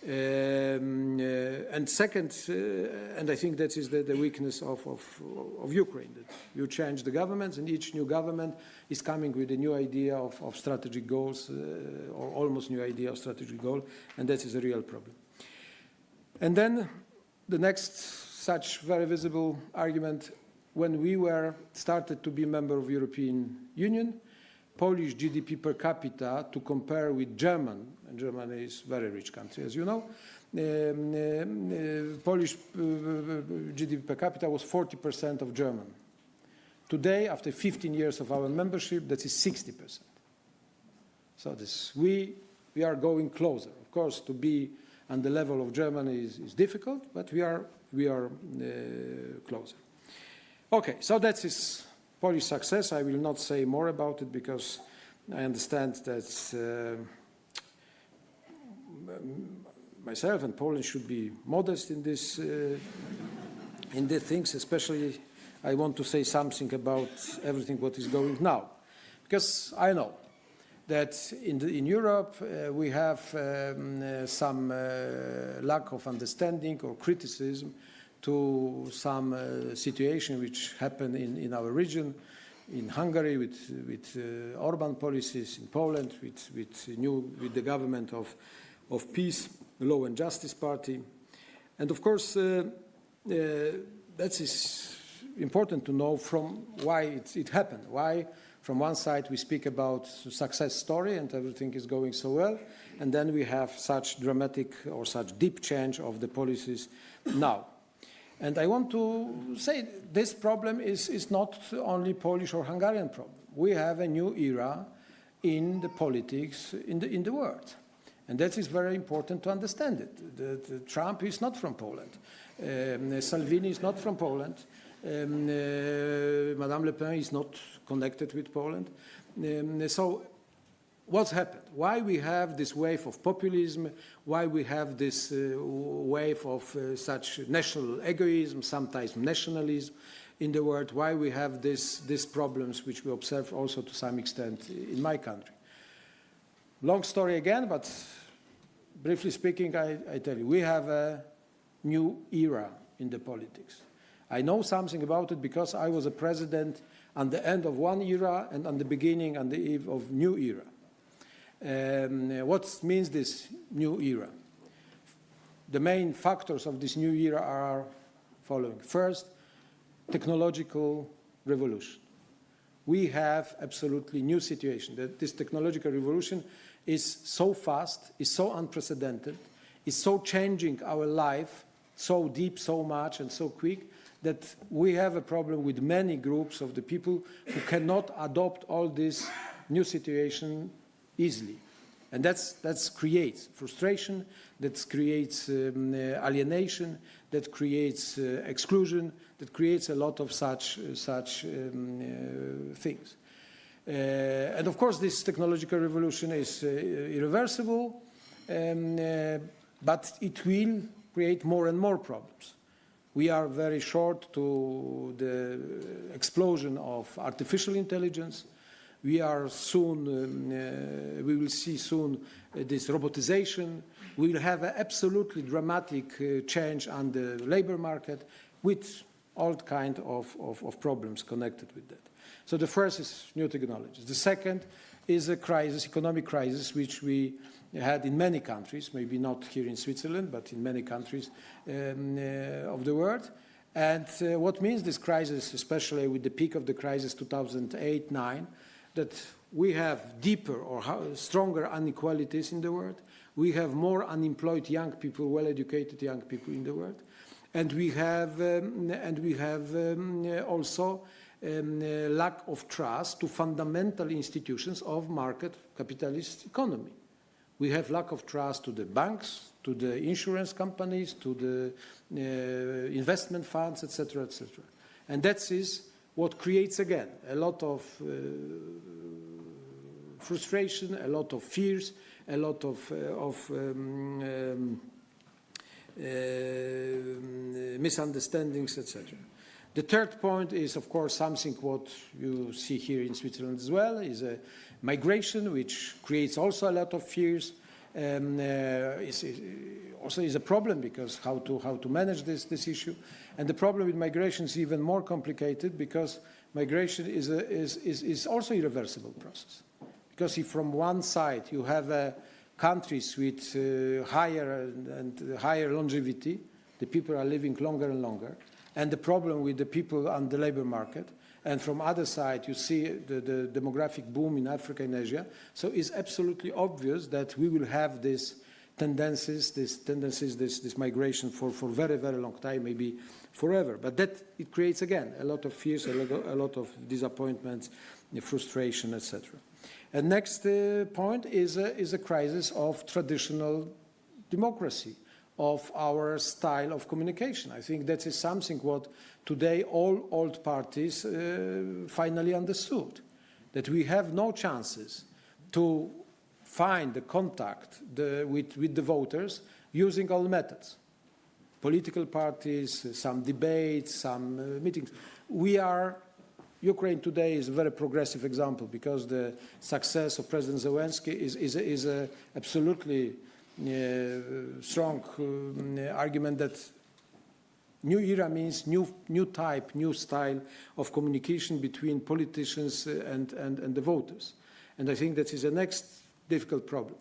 Um, uh, and second, uh, and I think that is the, the weakness of, of, of, Ukraine, that you change the governments and each new government is coming with a new idea of, of strategic goals uh, or almost new idea of strategic goal, and that is a real problem. And then the next such very visible argument, when we were started to be a member of European Union, Polish GDP per capita to compare with German, and Germany is a very rich country, as you know, um, uh, Polish uh, GDP per capita was 40% of German. Today, after 15 years of our membership, that is 60%. So this, we, we are going closer. Of course, to be on the level of Germany is, is difficult, but we are, we are uh, closer. Okay, so that is Polish success. I will not say more about it because I understand that uh, myself and Poland should be modest in this uh, in the things, especially I want to say something about everything what is going now. Because I know that in, the, in Europe uh, we have um, uh, some uh, lack of understanding or criticism to some uh, situation which happened in, in our region, in Hungary with, with uh, Orban policies, in Poland with, with, new, with the government of, of PiS, the Law and Justice Party. And of course, uh, that is important to know from why it, it happened, why from one side we speak about success story and everything is going so well, and then we have such dramatic or such deep change of the policies now. And I want to say this problem is, is not only Polish or Hungarian problem. We have a new era in the politics in the, in the world. And that is very important to understand it. The, the Trump is not from Poland. Um, Salvini is not from Poland. Um, uh, Madame Le Pen is not connected with Poland. Um, so what's happened? Why we have this wave of populism? Why we have this uh, wave of uh, such national egoism, sometimes nationalism? in the world, why we have this, these problems, which we observe also to some extent in my country. Long story again, but briefly speaking, I, I tell you, we have a new era in the politics. I know something about it because I was a president on the end of one era and on the beginning and the eve of new era. Um, what means this new era? The main factors of this new era are following. First, technological revolution. We have absolutely new situation that this technological revolution is so fast, is so unprecedented, is so changing our life so deep, so much and so quick that we have a problem with many groups of the people who cannot adopt all this new situation easily. And that's, that's creates frustration, that creates um, uh, alienation, that creates uh, exclusion, that creates a lot of such, uh, such um, uh, things. Uh, and of course, this technological revolution is uh, irreversible, um, but it will create more and more problems. We are very short to the explosion of artificial intelligence. We are soon, um, uh, we will see soon uh, this robotization. We will have an absolutely dramatic uh, change on the labor market with all kind of, of, of problems connected with that. So the first is new technologies. The second is a crisis, economic crisis, which we had in many countries, maybe not here in Switzerland, but in many countries um, uh, of the world. And uh, what means this crisis, especially with the peak of the crisis 2008-9, that we have deeper or stronger inequalities in the world. We have more unemployed young people, well-educated young people in the world. And we have, um, and we have um, also um, uh, lack of trust to fundamental institutions of market capitalist economy. We have lack of trust to the banks, to the insurance companies, to the uh, investment funds, etc., etc. And that is what creates, again, a lot of uh, frustration, a lot of fears, a lot of, uh, of um, um, uh, misunderstandings, etc. The third point is, of course, something what you see here in Switzerland as well, is a migration, which creates also a lot of fears. Um, uh, is, is also is a problem because how to how to manage this this issue, and the problem with migration is even more complicated because migration is a, is, is is also irreversible process. Because if from one side you have uh, countries with uh, higher and, and higher longevity, the people are living longer and longer, and the problem with the people on the labor market, and from other side, you see the, the demographic boom in Africa and Asia. So it's absolutely obvious that we will have these tendencies, these tendencies, this, this migration for, for very, very long time, maybe forever. But that, it creates, again, a lot of fears, a lot, a lot of disappointments, frustration, etc. And next uh, point is a, is a crisis of traditional democracy of our style of communication. I think that is something what today all old parties uh, finally understood, that we have no chances to find the contact the, with, with the voters using all methods. Political parties, some debates, some uh, meetings. We are, Ukraine today is a very progressive example because the success of President Zelensky is, is, is a absolutely uh, strong uh, argument that new era means new, new type, new style of communication between politicians and, and, and the voters. And I think that is the next difficult problem.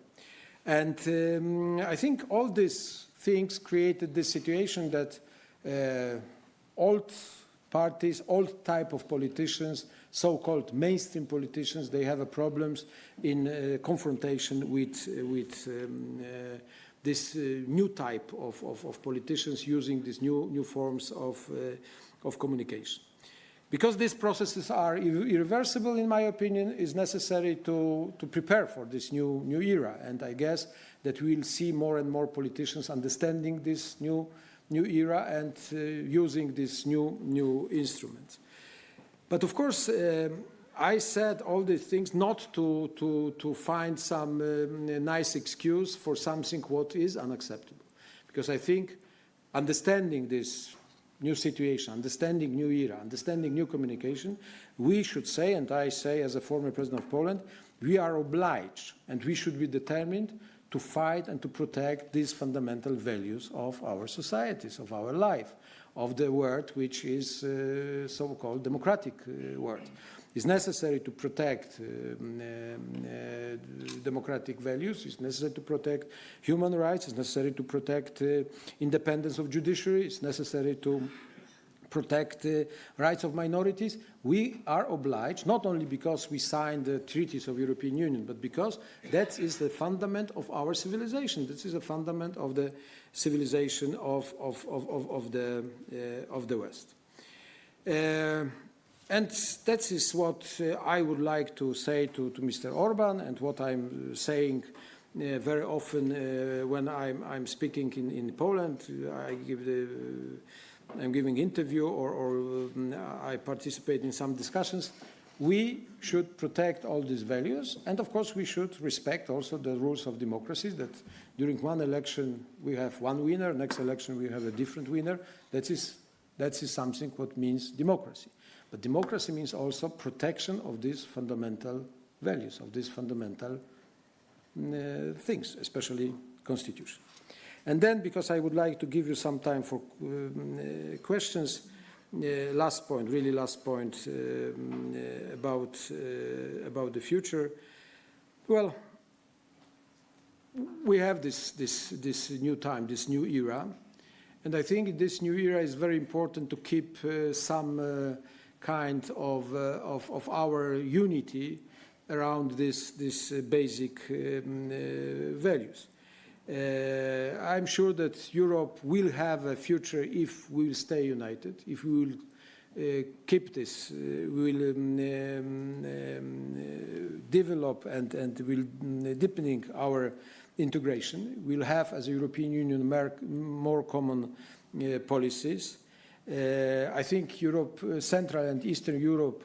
And um, I think all these things created this situation that uh, old parties, old type of politicians so-called mainstream politicians, they have problems in uh, confrontation with, uh, with um, uh, this uh, new type of, of, of, politicians using these new, new forms of, uh, of communication. Because these processes are ir irreversible, in my opinion, it's necessary to, to prepare for this new, new era. And I guess that we'll see more and more politicians understanding this new, new era and uh, using these new, new instruments. But of course, um, I said all these things not to, to, to find some um, nice excuse for something what is unacceptable. Because I think understanding this new situation, understanding new era, understanding new communication, we should say, and I say as a former president of Poland, we are obliged and we should be determined to fight and to protect these fundamental values of our societies, of our life, of the world which is uh, so-called democratic uh, world. It's necessary to protect um, uh, democratic values, it's necessary to protect human rights, it's necessary to protect uh, independence of judiciary, it's necessary to protect the rights of minorities, we are obliged, not only because we signed the treaties of European Union, but because that is the fundament of our civilization. This is a fundament of the civilization of, of, of, of, the, uh, of the West. Uh, and that is what uh, I would like to say to, to Mr. Orban and what I'm saying very often when I'm, I'm speaking in, in Poland. I give the I'm giving interview or, or um, I participate in some discussions, we should protect all these values. And of course, we should respect also the rules of democracy that during one election, we have one winner, next election, we have a different winner. That is, that is something what means democracy. But democracy means also protection of these fundamental values, of these fundamental uh, things, especially constitution. And then, because I would like to give you some time for um, uh, questions, last point, really last point um, uh, about, uh, about the future. Well, we have this, this, this new time, this new era, and I think this new era is very important to keep uh, some uh, kind of, of, of, our unity around this, this basic um, values. Uh, I'm sure that Europe will have a future if we will stay united, if we will uh, keep this, uh, we will um, um, um, develop and, and will um, deepening our integration. We'll have, as a European Union, more common uh, policies. Uh, I think Europe, uh, Central and Eastern Europe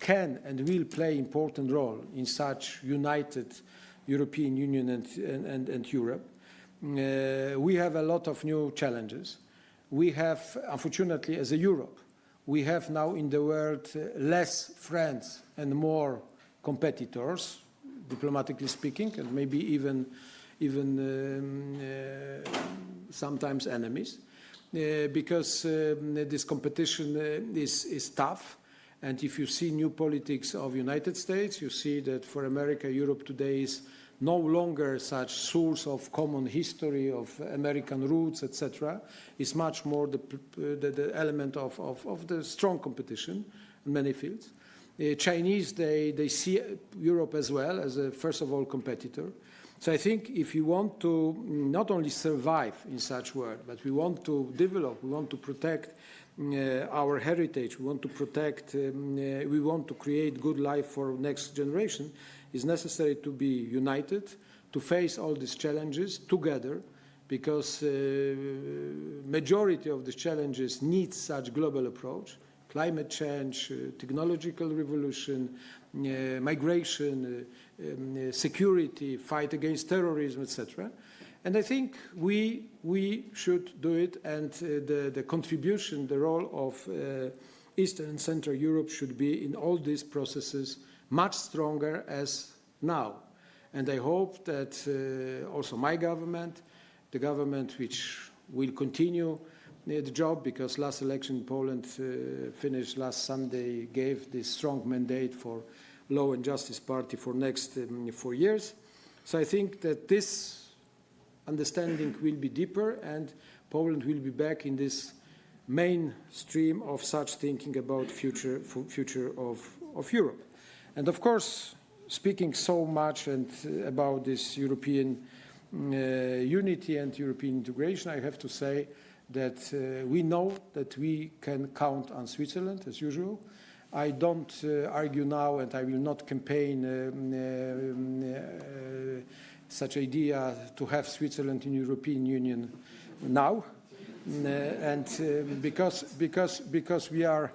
can and will play important role in such united European Union and, and, and Europe. Uh, we have a lot of new challenges. We have, unfortunately, as a Europe, we have now in the world uh, less friends and more competitors, diplomatically speaking, and maybe even, even um, uh, sometimes enemies, uh, because um, this competition uh, is, is tough. And if you see new politics of United States, you see that for America, Europe today is no longer such source of common history of American roots, etc. It's much more the, the, the element of, of, of, the strong competition in many fields. Uh, Chinese, they, they see Europe as well as a, first of all, competitor. So I think if you want to not only survive in such world, but we want to develop, we want to protect uh, our heritage, we want to protect, um, uh, we want to create good life for next generation, is necessary to be united, to face all these challenges together, because uh, majority of the challenges need such global approach. Climate change, uh, technological revolution, uh, migration, uh, um, uh, security, fight against terrorism, etc. And I think we, we should do it, and uh, the, the contribution, the role of Eastern and Central Europe should be in all these processes much stronger as now. And I hope that uh, also my government, the government which will continue uh, the job because last election in Poland uh, finished last Sunday gave this strong mandate for Law and Justice Party for next um, four years. So I think that this understanding will be deeper and Poland will be back in this mainstream of such thinking about future, future of, of Europe. And of course, speaking so much and uh, about this European uh, unity and European integration, I have to say that uh, we know that we can count on Switzerland as usual. I don't uh, argue now and I will not campaign um, uh, such idea to have Switzerland in European Union now. and because, because, because we are uh,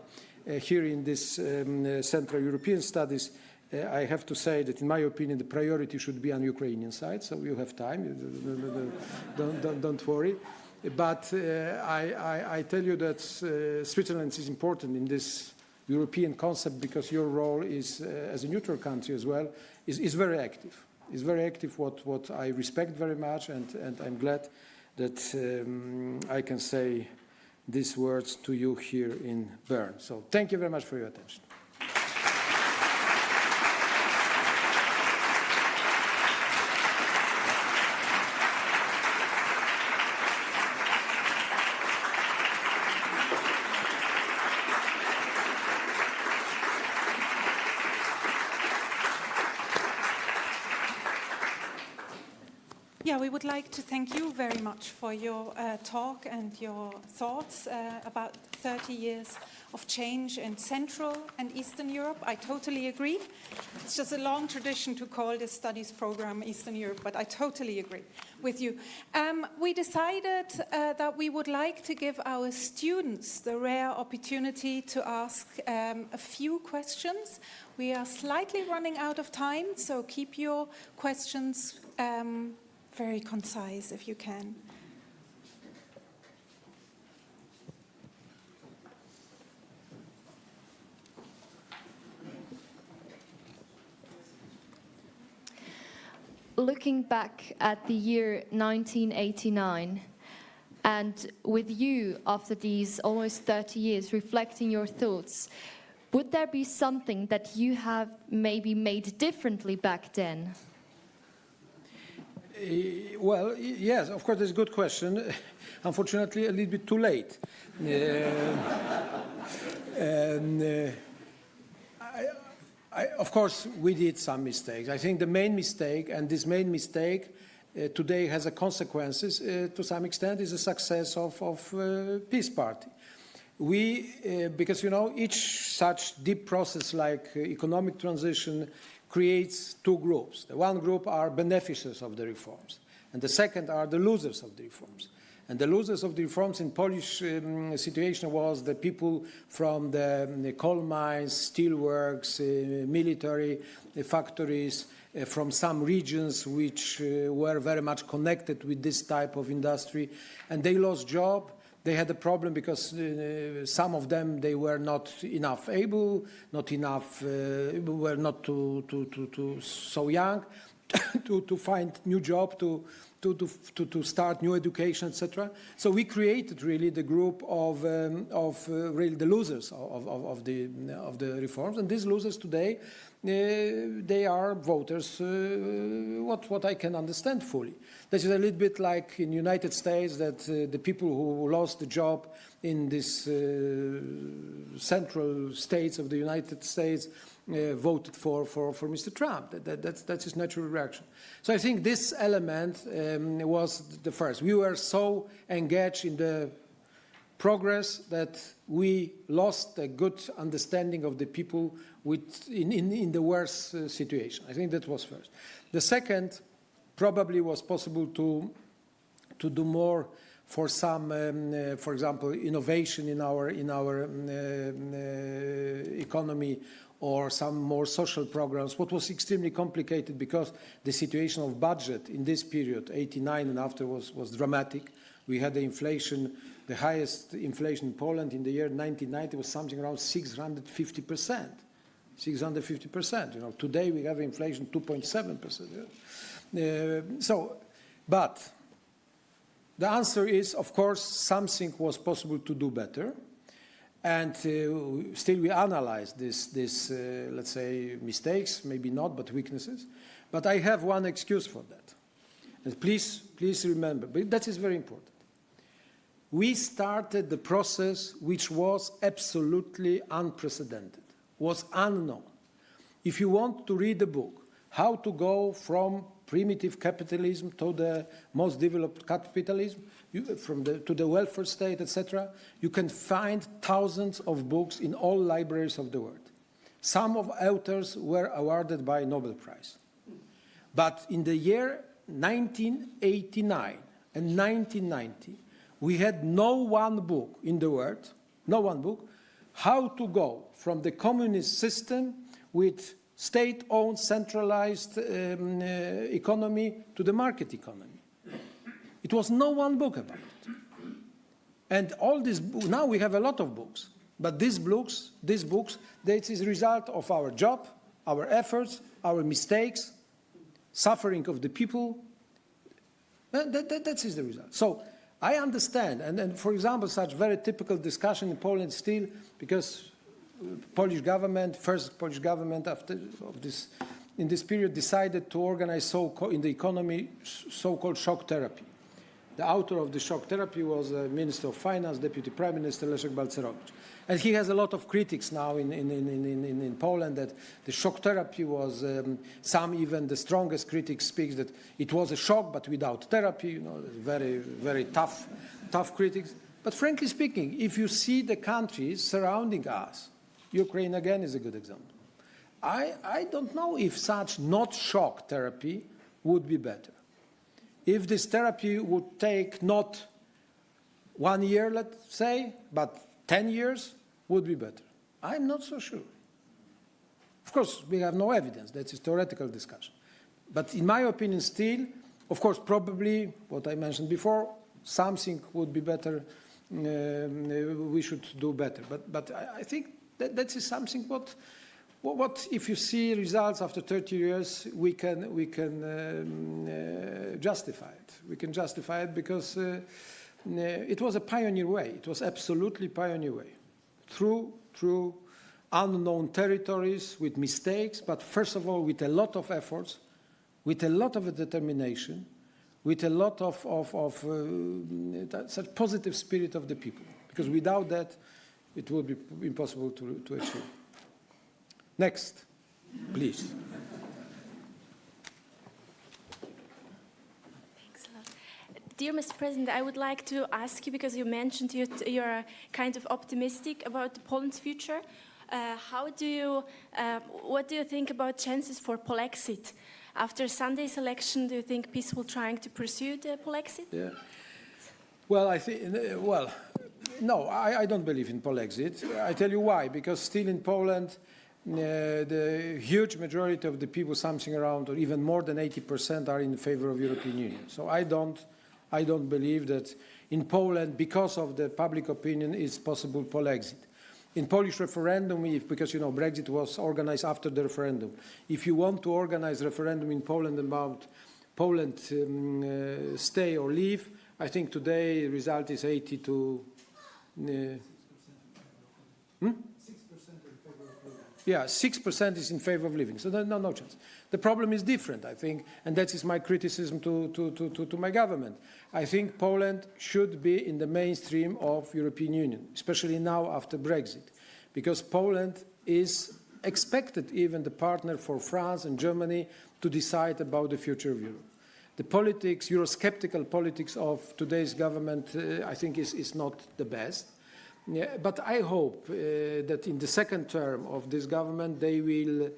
here in this um, uh, Central European studies, uh, I have to say that, in my opinion, the priority should be on Ukrainian side, so you have time, don't, don't, don't worry. But uh, I, I, I tell you that uh, Switzerland is important in this European concept because your role is, uh, as a neutral country as well, is, is very active. Is very active, what, what I respect very much, and, and I'm glad that um, I can say these words to you here in Bern. So thank you very much for your attention. Yeah, we would like to thank you very much for your uh, talk and your thoughts uh, about 30 years of change in Central and Eastern Europe. I totally agree. It's just a long tradition to call this studies program Eastern Europe, but I totally agree with you. Um, we decided uh, that we would like to give our students the rare opportunity to ask um, a few questions. We are slightly running out of time, so keep your questions um, very concise if you can. Looking back at the year 1989, and with you after these almost 30 years reflecting your thoughts, would there be something that you have maybe made differently back then? Uh, Well, yes, of course, it's a good question. Unfortunately, a little bit too late. Uh, and, uh, I, I, of course, we did some mistakes. I think the main mistake, and this main mistake uh, today has a consequences to some extent, is the success of, of PiS Party. We, because you know, each such deep process like economic transition creates two groups. The one group are beneficiaries of the reforms, and the second are the losers of the reforms. And the losers of the reforms in Polish um, situation was the people from the, um, the coal mines, steelworks, uh, military uh, factories, uh, from some regions which uh, were very much connected with this type of industry, and they lost job. They had a problem because uh, some of them they were not enough able, not enough, uh, were not too, too, too, too so young to, to find new job, to, to, to, to, start new education, etc. So we created really the group of, um, of uh, really the losers of, of, of, the, of the reforms. And these losers today, they are voters, uh, what, what I can understand fully. This is a little bit like in the United States that uh, the people who lost the job in uh, central states of the United States uh, voted for, for, for Mr. Trump. That, that, that's, that's his natural reaction. So I think this element um, was the first. We were so engaged in the progress that we lost a good understanding of the people with, in, in, in the worst uh, situation. I think that was first. The second probably was possible to, to do more for some, um, uh, for example, innovation in our, in our um, uh, uh, economy or some more social programs, what was extremely complicated because the situation of budget in this period, 89 and after, was, was dramatic. We had the inflation, the highest inflation in Poland in the year 1990 was something around 650 percent. 650 percent. You know, today we have inflation 2.7 percent. Uh, so, but the answer is, of course, something was possible to do better. And uh, still we analyze this, this uh, let's say, mistakes, maybe not, but weaknesses. But I have one excuse for that. And please, please remember, but that is very important. We started the process which was absolutely unprecedented, was unknown. If you want to read the book, how to go from primitive capitalism to the most developed capitalism, you, from the, to the welfare state, etc., you can find thousands of books in all libraries of the world. Some of authors were awarded by Nobel Prize. But in the year 1989 and 1990, we had no one book in the world, no one book, how to go from the communist system with state-owned centralized um, uh, economy to the market economy. It was no one book about it. And all these, now we have a lot of books, but these books, these books, that is result of our job, our efforts, our mistakes, suffering of the people. That, that, that is the result. So I understand, and, and for example, such very typical discussion in Poland still, because uh, Polish government, first Polish government after of this, in this period decided to organize so in the economy so-called shock therapy. The author of the shock therapy was uh, Minister of Finance, Deputy Prime Minister Leszek Balcerowicz. And he has a lot of critics now in, in, in, in, Poland that the shock therapy was, um, some even the strongest critics speak that it was a shock but without therapy, you know, very, very tough, tough critics. But frankly speaking, if you see the countries surrounding us, Ukraine again is a good example. I, I don't know if such not shock therapy would be better if this therapy would take not one year, let's say, but 10 years, would be better. I'm not so sure. Of course, we have no evidence. That's a theoretical discussion. But in my opinion, still, of course, probably what I mentioned before, something would be better. Um, we should do better. But, but I, think that that is something what what, what, if you see results after 30 years, we can, we can um, uh, justify it. We can justify it because uh, uh, it was a pioneer way. It was absolutely pioneer way. Through, through unknown territories with mistakes, but first of all with a lot of efforts, with a lot of determination, with a lot of, of, of uh, such positive spirit of the people. Because without that, it would be impossible to, to achieve. Next, please. Thanks a lot. Dear Mr. President, I would like to ask you, because you mentioned you, you're kind of optimistic about Poland's future. Uh, how do you, uh, what do you think about chances for Polexit? After Sunday's election, do you think peaceful trying to pursue the Polexit? Yeah. Well, I think, well, no, I, I don't believe in Polexit. I tell you why. Because still in Poland, uh, the huge majority of the people, something around, or even more than 80%, are in favor of European Union. So I don't, I don't believe that in Poland, because of the public opinion, it's possible Polexit. In Polish referendum, if, because you know Brexit was organized after the referendum, if you want to organize referendum in Poland about Poland um, uh, stay or leave, I think today the result is 80 to. Uh, hmm? Yeah, 6% is in favor of leaving, so no, no, no chance. The problem is different, I think, and that is my criticism to, to, to, to, to my government. I think Poland should be in the mainstream of European Union, especially now after Brexit, because Poland is expected even the partner for France and Germany to decide about the future of Europe. The politics, Eurosceptical politics of today's government, uh, I think is, is not the best. Yeah, but I hope uh, that in the second term of this government, they will,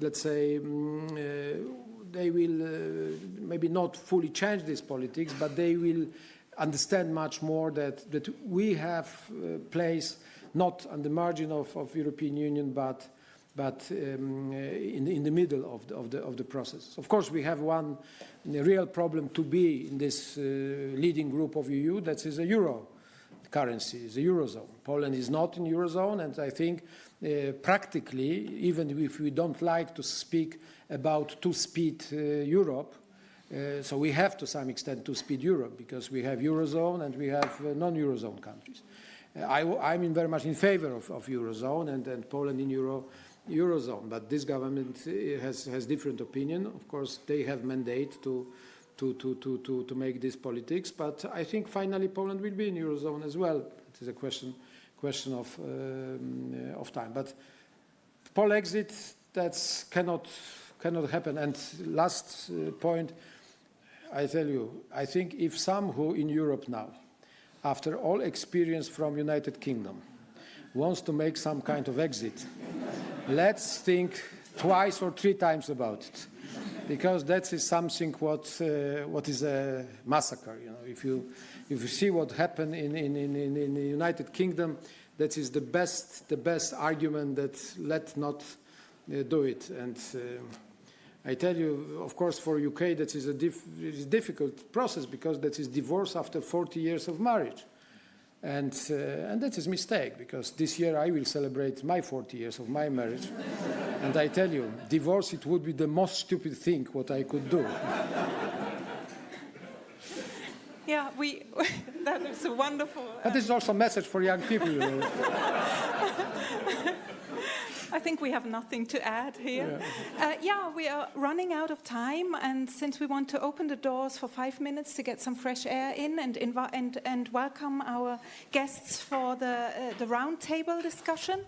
let's say, um, uh, they will uh, maybe not fully change this politics, but they will understand much more that, that we have uh, place not on the margin of, of European Union, but but um, in, in, the middle of the, of, the, of the process. Of course, we have one real problem to be in this uh, leading group of EU, that is a euro currency, the Eurozone. Poland is not in Eurozone, and I think uh, practically, even if we don't like to speak about two-speed uh, Europe, uh, so we have to some extent two-speed Europe because we have Eurozone and we have uh, non-Eurozone countries. Uh, I, am very much in favor of, of Eurozone and, and, Poland in Euro, Eurozone, but this government has, has different opinion. Of course, they have mandate to to, to, to, to, to make this politics. But I think finally Poland will be in Eurozone as well. It is a question, question of, um, of time. But Polexit, that cannot, cannot happen. And last uh, point, I tell you, I think if some who in Europe now, after all experience from United Kingdom, wants to make some kind of exit, let's think twice or three times about it because that is something what uh, what is a massacre. You know, if you if you see what happened in in, in, in the United Kingdom, that is the best the best argument that let not uh, do it. And uh, I tell you, of course, for UK that is a dif difficult process because that is divorce after 40 years of marriage. And, uh, and that is a mistake because this year I will celebrate my 40 years of my marriage. and I tell you, divorce, it would be the most stupid thing what I could do. Yeah, we, that is a wonderful. But this is uh, also a message for young people. I think we have nothing to add here. Uh, yeah, we are running out of time, and since we want to open the doors for five minutes to get some fresh air in and, and, and welcome our guests for the, uh, the roundtable discussion,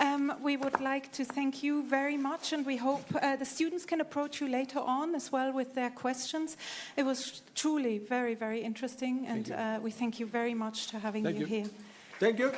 um, we would like to thank you very much, and we hope uh, the students can approach you later on as well with their questions. It was truly very, very interesting, and uh, we thank you very much for having Thank you you. here. Thank you.